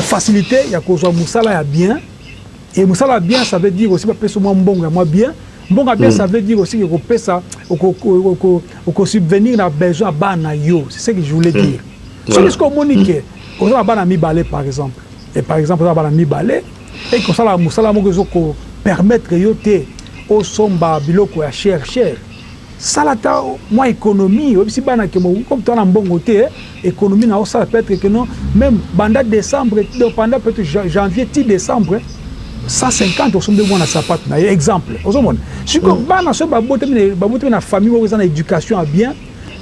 facilité ya kozwa mosala ya bien et mosala ya bien ça veut dire aussi bapesa mwa mbongo ya mwa bien mbongo ya bien hmm. ça veut dire aussi ekopesa okosubvenir na besoin ya bana yo c'est ce que je voulais hmm. dire soki soki omoni ke Oza na bana mibale par exemple et par exemple oza na bana mibale et que osala musala moko ezo ko permettre yo te osomba biloko ya cher cher sala ata mwa economie oyebisi bana que bokoki ko tana mbongo te economie nao sala peut etre que non meme banda decembre donc banda peut etre janvier ti decembre 150 osombeli mwana sapatu naye exemple ozo mona sikoyo bana soki ba botami na ba botami na famille moko eza na education ya bien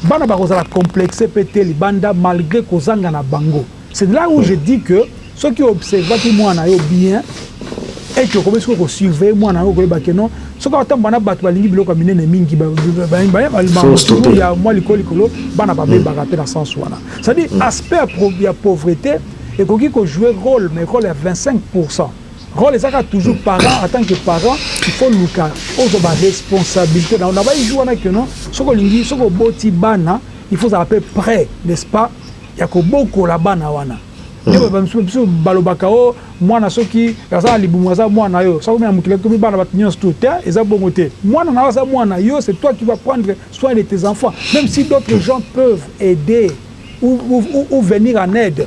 Bana bakozala complexes pe te libanda malgre kozanga na bango. C'est là où je dis que soki o observaki mwana na yo bien et que okomi sikoyo ko surveiller mwana na yo okoyeba que non soki akotambola na batu balingi biloko ya minene mingi ba makambo toujours ya mua likolo likolo bana babebaka pe na sens wana. C'est à dire aspect ya pauvrete ekoki ko jouer role mais role ya 25 pourcent. Role eza kaka toujours parent en tant que parent il faut luka ozwa ba responsabilite na yo na ba ijou wana que non soki olingi soki oboti bana il faut ozala pe pret n'est ce pas ya kobokola bana wana nde ba misusu biso balobaka o oh, mwana soki aza na libumu aza mwana na yo soki akomi na mokili akomi bana bato nyonso tout te eza bongo te mwana na yo aza mwana yo c'est toi qui va prendre soin de tes enfants même si d'autres gens peuvent aider ou, ou, ou venir en aide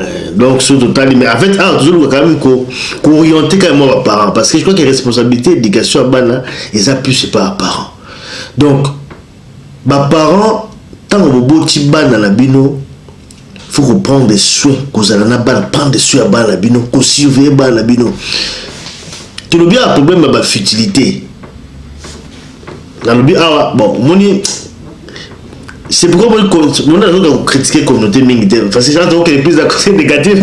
Euh, donc soki totali mais en fait awa tozoluka quand même kooriente quand même mwa baparent parce que je crois que responsabilité éducation ya bana eza plus epa baparent donc baparent ntango boboti bana na bino faut koprendre soin kozala na bana prendre soin ya bana na bino kosurveille bana na bino tolobi ya problème ya bafutilité nalobi awa bon omoni c'est pourquoi moi on a donc critiquer communauté mingi te parce que ça donc les plus accusés négatifs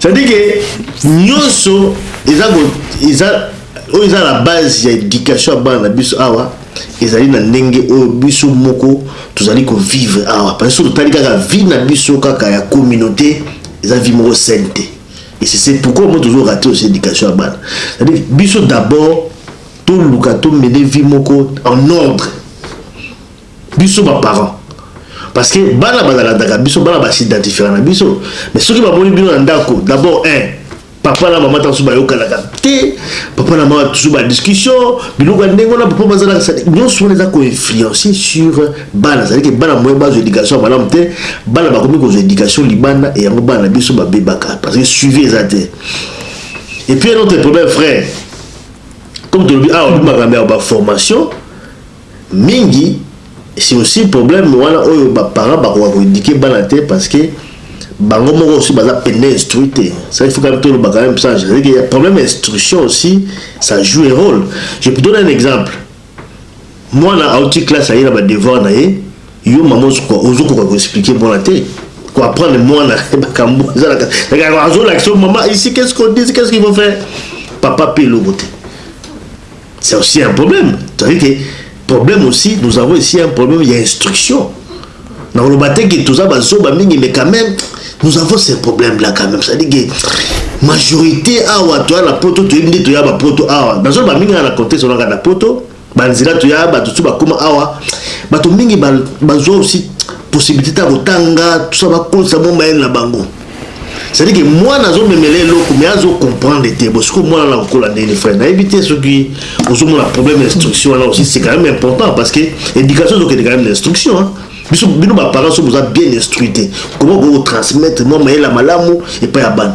ça dit que nyoso eza eza oyo eza la base ya éducation ya bana na biso awa ezali na ndenge oyo biso moko tozali kovivre awa parce que totali kaka vie na biso kaka ya communauté eza vie moko saine te Et c'est c'est pourquoi moi tozo rater aussi education ya bana. C'est à dire biso d'abord toluka to mener vie moko en ordre. Biso ba parents parce que bana bazalandaka biso bana ba s'identifiera na biso mais soki bamoni bino na ndako d'abord un papa na mama ntango bayokanaka te papa na mama toujours ba discussion biloko ya ndenge wana papa bazalaka nyonso wana eza koinfluence sur Bana c'est à dire que bana moyen bazo education ya malamu te bana bakomi kozo education libanda et yango bana biso ba bebaka parce que suivi eza te et puis un autre problème frère comme tolobi awa lobi makambo ya ba formation mingi c'est aussi problème wana oyo ba parents bakoka ko éduquer bana te parce que bango moko aussi baza pende instruit te ça il faut quand même toloba quand même ça c'est à dire que problème instruction aussi ça joue un rôle je peux donner un exemple Mwana awuti classe aye na ba devoir na ye, yo maman ozo koka ko expliquer mwana te, ko apprendre mwana makambu eza na kati, azo lakisa yo maman ici qu'est ce qu'on dit, qu'est ce qu'il faut faire? Papa pe eloko te. C'est aussi un problème, c'est à dire que problème aussi nous avons ici un problème ya instruction. Na koloba te que toza ba zoba mingi mais quand meme nous avons ce problème là quand meme ça dit que majorite awa toya na poto toyebi nde toya ba poto awa na zoba mingi na contexte wana na poto ba nzela toya ba tutu ba koma awa bato mingi ba ba zwa aussi possibilité ta kotanga tout ça ba kolisa mwa mayele na bango c'est à dire que mwana azomemela eloko mais azo comprendre te bo sikoyo mwana na kokola ndeni frère nayebi te soki ozomona problème ya instruction wana aussi c'est quand même important parce que éducation ezokende quand même na instruction hein? biso bino baparent so boza bien instruit te koma okoki kotransmettre mwa mayele ya malamu epai ya bana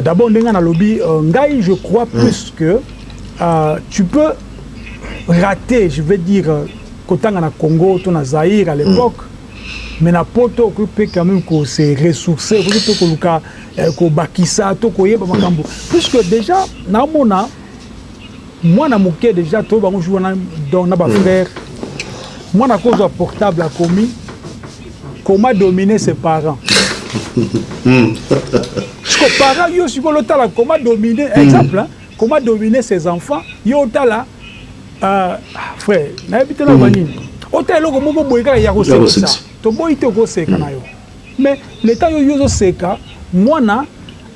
D'abord ndenge na lobi ngai je crois plus mm. que uh, tu peux rater je vais dire euh, kotanga na Congo to na Zaïre à l'époque mm. mais na poto okoki mpe quand même ko se ressourcer okoki mpe koluka eh, kobakisa to koyeba makambo puisque déjà naomona Mwana muke dejà toyebi bango jour wana donc na ba frère mwana akozwa portable akomi comment dominer ses parents siko parent yo siko lotala comment dominer hmm. exemple hein, comment dominer ses enfants yo otala euh, frère nayebi te naloba hmm. nini otala eloko moko boye kaka ya kosekisa toboyi te okoseka na yo mais leta yo yo ozoseka mwana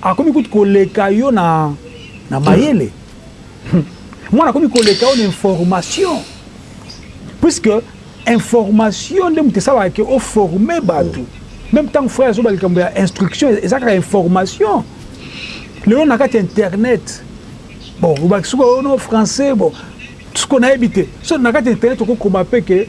akomi kutu koleka yo na, na mayele mwana akomi koleka yo na information puisque information nde moto esalaka ke oforme bato meme ntango frère azoba likambo ya instruction eza kaka information lelo na kati ya internet bon obaki soki ono français bon soki nayebi te so na kati ya internet okokoma mpe ke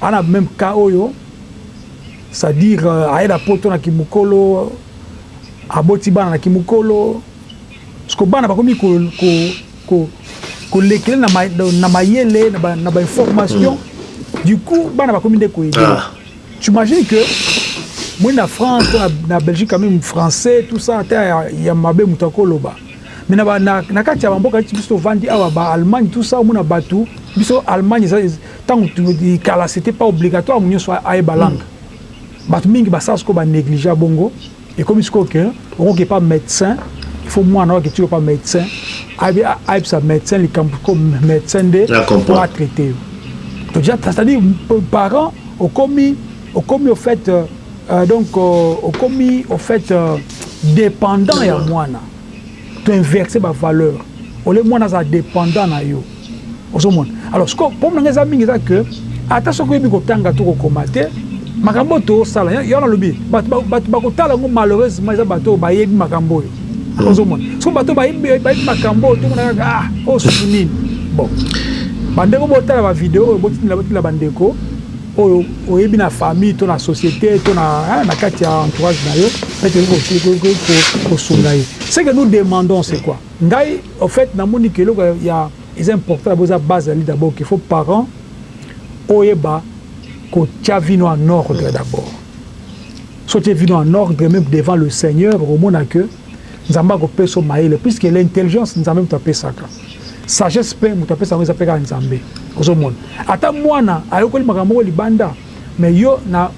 A na meme cas oyo c'est à dire aye na poto na kimukolo aboti bana na kimukolo sikoyo bana bakomi ko lekele na mayele na ba informations du coup bana bakomi nde ko aider tu imagine que omoni na France to na Belgique quand meme français tout ça ata ya mabe mutu ako loba mais na kati ya ba mboka neti biso tovandi awa ba Allemagne tout ça omona batu biso Allemagne eza Tango kala c'etait pas obligatoire mutu nionso ayeba langue. Batu mingi basala sikoyo ba negliger bongo ekomi sikoyo que okoki epa medecin il faut muana oyo akitisi yo epa medecin ayebisa medecin likambo sikoyo medecin nde po a traiter yo. Donc dejà c'est à dire parent okomi okomi au fait donc okomi au fait dependant ya muana. to inverse ba valeur ole mwana aza dependant na yo ozomona alors siko problème na ngai eza mingi eza que ata soki oyebi kotanga to kokoma te makambo oyo tosala yango nalobi bato bakotala yango malheureusement eza bato oyo bayebi makambo oyo hmm. ozomona siko bato bayebi makambo oyo tomona kaka ah oyo susu nini bon bandeko botala bavideo oyo botindela botindela bandeko oyo oyebi na famille to na société to na hein, na kati ya entourage na yo peut être ko sunga ye ce que nous demandons c'est quoi ngai au fait na moni que eloko ya eza important d'abord eza base ali d'abord qu'il faut parents oyeba ko tia vino en ordre d'abord so tia vino en ordre même devant le Seigneur au mona que Nzambe ako peso mayele puisque l'intelligence Nzambe mtu apesaka Sagesse pe mutu apesa yango eza pe kaka nzambe ozo mona ata muana ayokoli makambo moko libanda mais yo na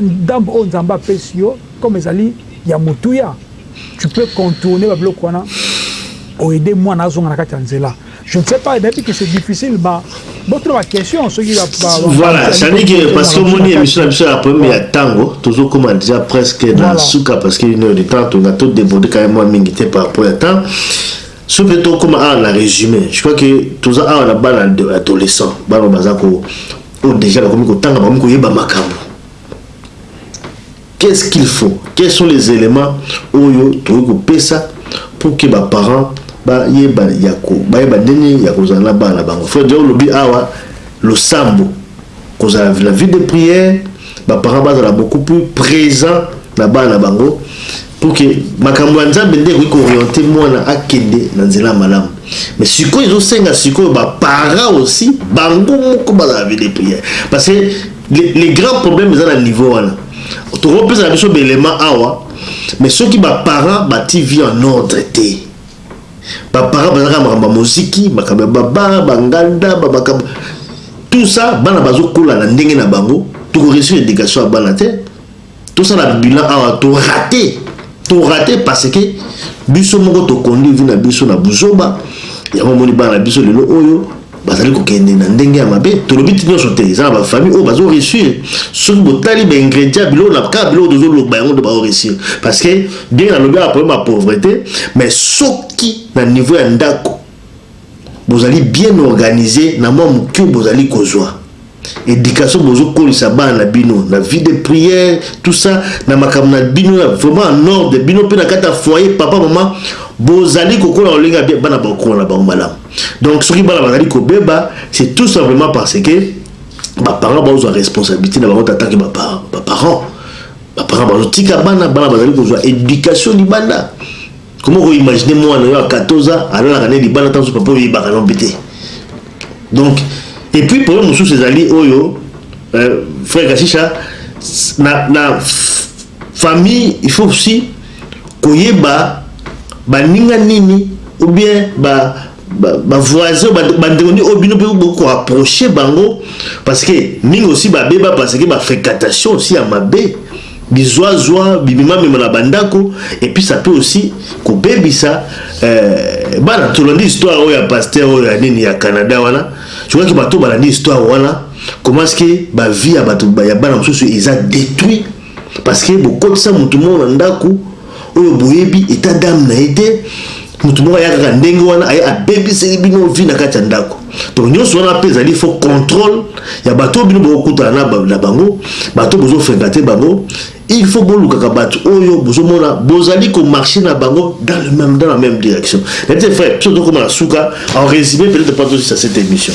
ndambu oyo nzambe apesi yo comme ezali ya motuya tu peux contourner ba biloko wana o aider muana azonga na kati ya nzela je ne sais pas nayebi que c'est difficile ba botuna ba question soki ba Voilà, ça veut dire que parce que moni emission na biso ya problème ya tango, tozo koma déjà presque na suka parce que une heure de temps, toza to déborder quand même moi mingi te par rapport ya temps. S'il vous plait to koma awa na resume. Je crois que toza awa na bana adolescent, bana oyo baza ko oyo dejà bakomi kotanga bakomi koyeba makambo. Qu'est ce qu'il faut? Quels sont les elements oyo tokoki kopesa pour que ba parents ba yeba yako ba yeba ndenge ya kozala na bana bango. Frère Diao lobi awa losambo kozala la vie de prière, ba parents bazala beaucoup plus présent na bana bango. pour que makambo ya nzambe nde ekoki kooriente mwana akende na nzela ya malamu mais sikoyo ezosenga sikoyo baparent aussi bango moko bazala vide prière parce que les, les grands problèmes eza na niveau wana tokopesa na biso belema awa mais soki baparent bati vie en ordre te baparent bazalaka makambo ya moziki makambo ya babar banganda bamakambo tout ça bana bazokola na ndenge na bango tokoresir éducation ya bana te Tosala bilan awa to rate to rate parce que biso moko to conduire vie na biso na buzoba yango moni bana na biso lelo oyo bazali kokende na ndenge ya mabe tolobi ti nyonso te eza na bafamille oyo bazo réussir soki botali baingrédient biloko na kaka biloko tozoloba yango nde bao réussir parce que ndenge nalobi awa problème ya pauvreté mais soki na niveau ya ndako bozali bien organise na mwa moke oyo bozali kozwa education bozokolisa bana na bino na vie de prière tout ça na makambo na bino vraiment en ordre bino mpe na kati ya foyer papa mama bozali kokola lolinga bien bana bakokola na bango malamu donc soki bana bazali kobeba c'est tout simplement parce que baparent bazwa responsabilité na bango tataki baparent baparent bazotika bana bana bazali kozwa éducation libanda Comment ko imaginer mwana yo à 14 ans alalaka ne libanda tanzo papa oyebaka non pete. Donc et puis problème mosusu ezali oyo euh, frère Kashisha na na famille il faut aussi koyeba baninga nini ou bien ba ba voisins ba ndeko ni obino pe bo ko approcher bango parce que mingi aussi ba beba parce que ba fréquentation aussi ya mabe bizwa zwa bibima mema na bandako et puis ça peut aussi ko bebisa euh, bana tolandi histoire oyo ya pasteur oyo ya nini ya Canada wana je crois que bato balandi histoire wana comment est-ce que ba vie ya bato ya bana mosusu eza détruit parce que bokotisa moto moko na ndako oyo boyebi etat d'ame na ye te moto moko aya kaka ndenge wana aye abebiseli bino vi na kati ya ndako donc nyonso wana mpe ezali fo contrôle ya bato oyo bino bokokutana na bango bato bozofenka te bango il faut bolukaka bato oyo bozomona bozali komarche na bango dans le même dans la même direction nayete frère biso tokoma na suka en résumé peut-être pas tosisa cette émission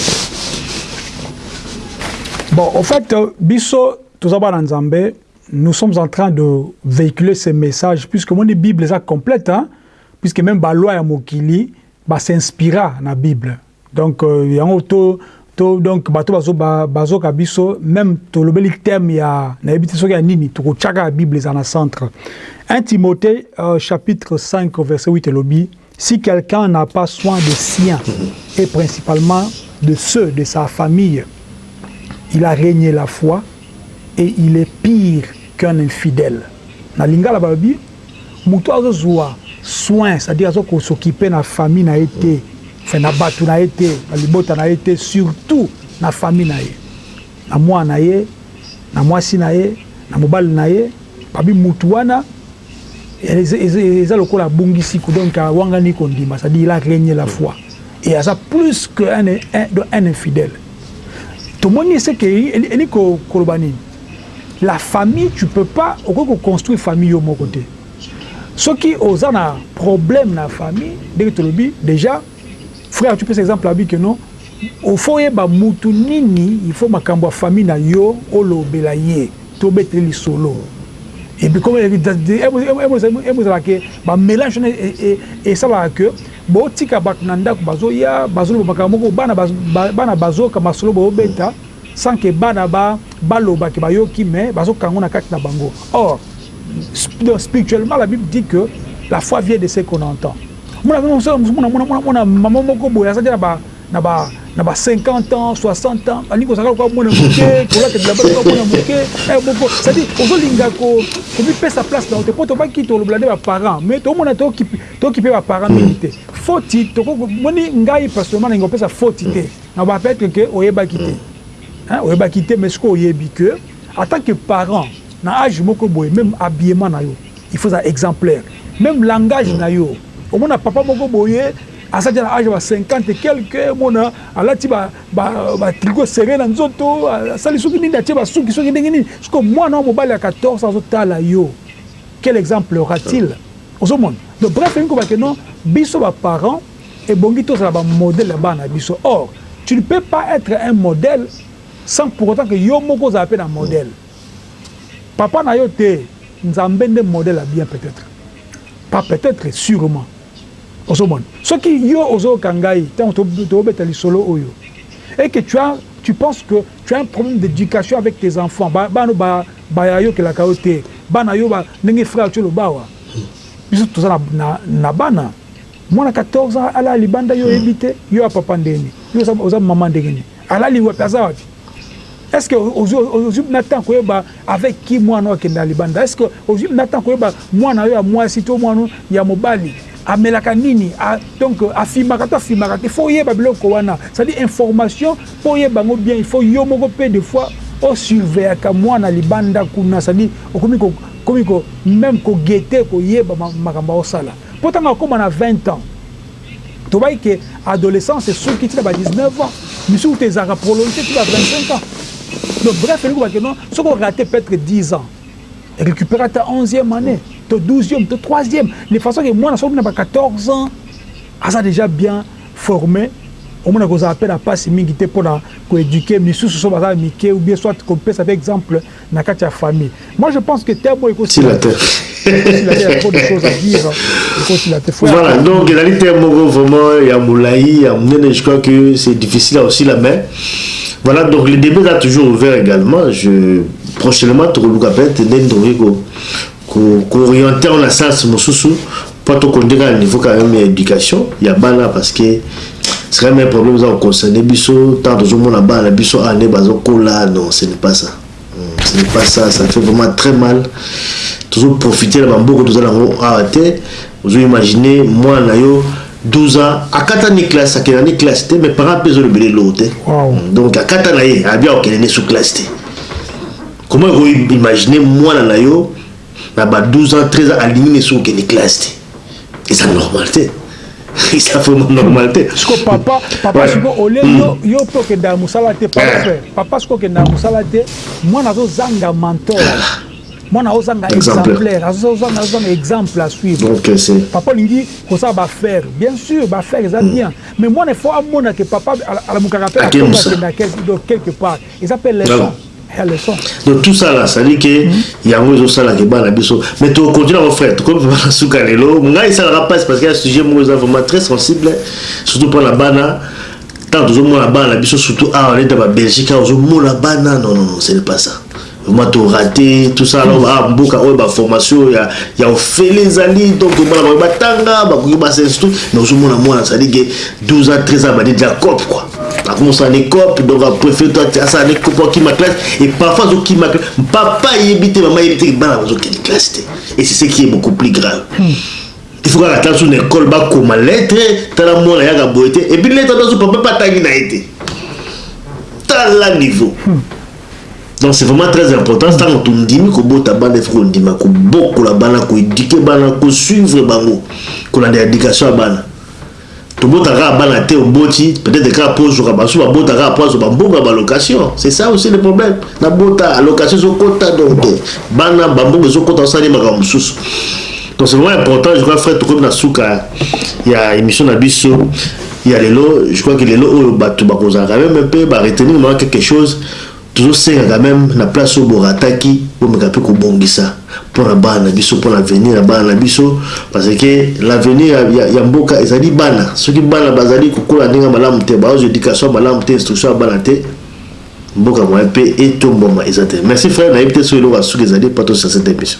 bon au fait biso toza bana nzambe Nous sommes en train de vehiculer ce message puisque omoni bible eza complète hein? puisque meme ba loi ya mokili ba s'inspira na bible donc euh, yango to to donc bato bazo ba, bazoka biso meme tolobeli thème ya nayebi te soki ya nini tokotiaka ya bible eza na centre 1 timothée euh, chapitre 5 verset 8 elobi Si quelqu'un n'a pas soin des siens et principalement de ceux de sa famille, il a renier la foi et il est pire qu'un infidèle. Na lingala balobi mutu azo zua soin c'est à dire azo ko s'occuper na famille na ye te, enfin na batu na ye te, na libota na ye te surtout na famille na ye. Na muana na ye, na muasi na ye, na mobali na ye babi mutu wana eza lokola abungisi ko donc awangani ko ndima c'est à dire il a renier la foi et aza plus que un un infidèle tomoni ce que elingi koloba nini la famille tu peux pas okoki ko construire famille yo moko te soki oza na problème na famille ndenge tolobi dejà Frère tu pesa exemple alobi que non il faut oyeba mutu nini il faut makambo ya famille na yo olobela ye to betele lisolo et puis comme emo ezala que ba melange wana esalaka que bo tika batu na ndaku bazo ya bazo loba makambo moko bana bana bazo yoka masolo bo beta sans que bana ba baloba que ba yoki mais bazo kanga ngo na kati na bango or spirituellement la bible dit que la foi vient de ce qu'on entend Mona mona mosala mosusu mona mona mona mama moko boye azaki na ba na ba na ba 50 ans 60 ans alingi kozalaka lokola mwana moke kolata bilamba lokola mwana moke eh, moko cestadi ozolinga komipesa place na yo te mpo tobaki tolobela nde baparent mais tomona tokipe baparent mingi te foti tokomoni ngai personnellement nalingi kopesa foti te na bapetre ke oyebaki te oyebaki te mais soki oyebi ke en tant que parent na age moko boye meme habillement na yo Il faut ozala exemplaire meme langage na yo omona papa moko boye aza dejà na age ya ba 50 et quelque omona alati ba ba tricot serre na nzoto asali soki nini atie ba suki soki ndenge nini sikoyo mwana oyo mobali ya 14 ans azotala yo quel exemple aura-t-il ozomona donc bref elingi koloba ke non biso ba parents ebongi tozala ba modèle ya bana na biso or tu ne peux pas etre un modèle sans pour autant ke yo moko ozala pe na modèle. Papa na yo te nzambe nde modèle ya bien peut etre pas peut etre surement ozo mona soki yo ozo yoka ngai tango tozo beta lisolo oyo et que tu as tu penses que tu as un problème d'education avec tes enfants ba bana ba ba yokelaka yo te bana yo ba ndenge frère tshou oloba awa biso toza na na na bana mwana 14 ans alala libanda yo oyebi te yo ya papa ndenge nini yo oza maman ndenge nini alali wapi aza wapi Est ce que ozwi na temps koyeba avec qui mwana akenda libanda? Est ce que ozwi na temps koyeba mwana yo ya mwasi to mwana ya mobali amelaka nini? A, donc afimaka to afimaka te? Faut oyeba biloko wana. C'est-à-dire information po oyeba ngo bien, il faut yo moko pe des fois o surveillaka mwana libanda kuna, c'est-à-dire okomi ko komi ko même ko guetter koyeba makambo osala. Po tango akoma na 20 ans Tobayi que adolescence esuki ti na ba 19 ans, misusu kutu ezalaka prolonger ti ba 25 ans. Donc bref elingi koloba que non soki o rater peut etre 10 ans, recuperer ata onzième annee to douzième to troisième de façon que mwana soki akomi na ba 14 ans aza dejà bien former, omona ekozala pe na pasi mingi te pona ko eduquer misusu soki baza mike ou bien soit kopesa pe exemple na kati ya famille moi je pense que temo ekosila te ekosila te ya trop de choses à dire ekosila te voilà donc ezali te moko vraiment ya molai ya monene je crois que c'est difficile à osila mais voilà donc le débat est toujours ouvert également je prochainement tokoluka peut-être ndenge tokoki ko ko orienter yo na sens mususu po to konde kaka niveau quand même ya education ya bana parce que c'est quand même un problème eza ko concerner biso tant tozo mona bana na biso awa nde bazo kola non ce n'est pas ça hmm, ce n'est pas ça ça fait vraiment très mal tozo profiter na ba mboko toza nango awa te ozo imaginer mwana na yo 12 ans akata ni classe akenda ni classe te mais parent mpe ezolobela eloko te donc akata na ye abia okende ne sous classe te Comment oko imagine mwana na yo na ba 12 ans 13 ans alingi ne suko kende classe te eza normal te eza vraiment normal te siko papa papa siko ole yo hmm. yo pe okenda ya mosala te papa eh. papa siko okenda ya mosala te mwana azozanga mentor mwana azozanga exemplaire azozanga azozanga exemple à suivre donc euh, c'est papa olingi kosala bafaire bien sûr bafaire eza hmm. bien mais mwana il faut amona ke papa alamukaka mpe akenda quelque part eza mpe leçon ya leçon donc tout ça là ça dit que yango ezo sala ke bana biso mais to continue mon frère to comme bana suka lelo ngai ça la passe parce que un sujet moi ça vraiment très sensible surtout pour la bana tant tozo mona bana biso surtout ah on est dans la Belgique ozo mona bana non non non ce n'est pas ça vraiment to raté tout ça alors ah mboka oyo ba formation ya ya ofele ezali donc mona ba tanga ba koki ba surtout mais ozo mona mwana ça dit que 12 ans 13 ans ba dit la cop quoi Avant mosala ne coop donc a préfère toi asala ne coop okima classe et parfois azokima classe papa ayebi te mama ayebi te bana bazokende classe te et c'est ce qui est beaucoup plus grave hmm. il faut kaka tala so na école bakoma lettre tala mwana yaka boye te et puis lettre ata so papa mpe atangi na ye te tala niveau hmm. donc c'est vraiment très important ntango tondimi kobota bana il faut kondima kobokola bana koéduke bana kosuivre bango kolanda éducation ya bana Tobota kaka bana te oboti peut etre kaka po ozoka basusu babota kaka po azoba mbongo ya ba location c'est ça aussi le problème na bota location ezo kota donc te bana ba mbongo ezo kota osali makambo mususu donc c'est vraiment important je crois frère tokomi na suka ya emission na biso ya lelo je crois que lelo oyo batu bakozala quand même un peu ba retenir mwa quelque chose Tozo senga quand meme na place oyo bo rataki bomeka pe kobongisa pona bana na biso pona avenir ya bana na biso parce que l'avenir ya ya mboka ezali bana soki bana bazali kokola ndenge ya malamu te bazo zwa education ya malamu te instruction ya bana te mboka moyen pe etombwama eza te merci frère nayebi te soki eloko ya suka ezali epa tosila cette emission.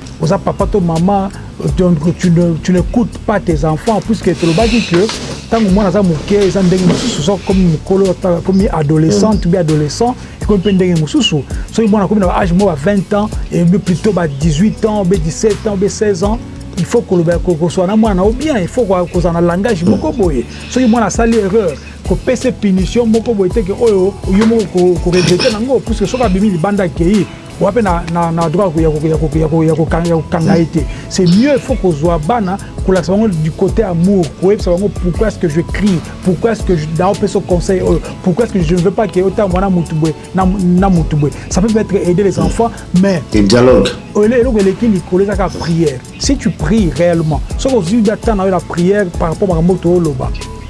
oza papa to mama donc tu ne, tu ne coute pas tes enfants puisque tolobaki que ntango mwana aza moke eza ndenge mosusu soki akomi mokolo akomi adolescente mm. bi adolescent ekomi mpe ndenge mosusu soki mwana akomi na ba age moko ba 20 ans et plutôt ba 18 ans be 17 ans be 16 ans il faut koloba kokosola na mwana na yo bien il faut kozala na langage moko boye soki mwana asali erreur kopesa punition moko boye te ke oyo yo moko koregrete nango puisque soki abimi libanda akei oa mpe na droit ya kokanga ye te c'est mieux faut kozwa bana kolakisa bango du côté amour koyebisa bango pourquoi est-ce que je crie pourquoi est-ce que naopesa conseil oyo pourquoi est-ce que je ne veux pas ke otambola na motu boye na motu boye ça peut peut-être aider les enfants mais eloko eleki likolo eza kaka prière Si tu pries reellement, soki ozui da temps na yo na prière par rapport makambo to loba,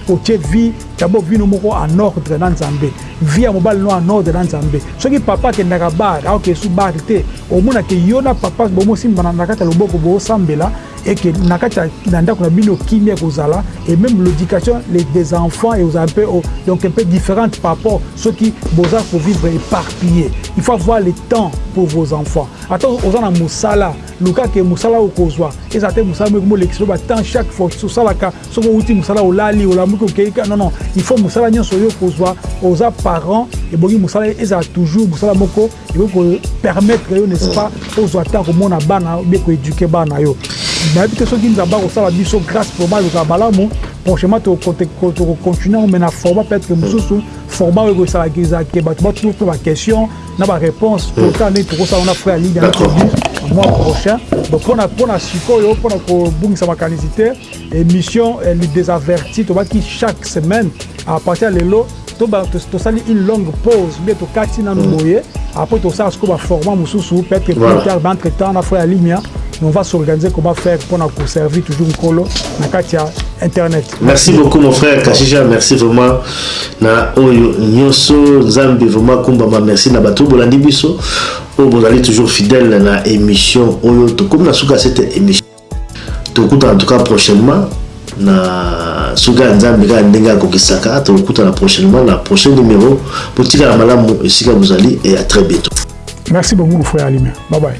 otie vie d'abord vie no moko en ordre na Nzambe, vie ya mobali no en ordre na Nzambe. Soki papa akendaka bar, aoke su bar te, omona ke yo na papa bomo simbana na kati ya loboko bo sambela et que na kati ya na ndako na bino kimia ekozala et meme l'education les des enfants et ozala mpe o donc un peu différente par rapport soki boza ko vivre eparpiller. Il faut avoir le temps pour vos enfants. Ata oza na mosala Luka ke musala okozwa ezala te musala moko molekisa yo ba temps chaque fois osalaka soki owuti musala olali olamuki okeyi ka non non il faut musala nyonso oyo okozwa oza parent ebongi musala ezala toujours musala moko ekoki ko permettre yo n'est-ce pas ozwa temps komona bana ou bien ko eduquer bana yo nayebi te soki nzambe akosala biso grâce mpo balukaka malamu prochainement tokocontinue yango mais na format peut-être mosusu format oyo ekosalaka ezalaka bato batutu mpe baquestion na ba réponse hmm. total neti tokosala na frère lidia na tobi mois prochain donc mpona mpona sikoyo mpona kobungisa makanisi te émission eh, des avertis tobaki chaque semaine à partir ya lelo tosali une longue pause mpe tokati nanu hmm. boye après tosala sikoyo baformat mosusu peut-être plus tard entre temps na frère ya limia on va s'organiser comment faire pour nous servir toujours Nkolo na kati ya internet. Merci beaucoup mon frère Kashija, merci vraiment. na oyo nioso nzambe vraiment akumbama merci na bato bolandi biso oyo bozali toujours fidèle na émission oyo tokomi na suka cette émission tokutana en tout cas prochainement na soki ya nzambe kaka ndenge akokisaka tokutana prochainement na prochain numéro botikala malamu esika bozali et à très bientôt merci beaucoup mon frère alime bye bye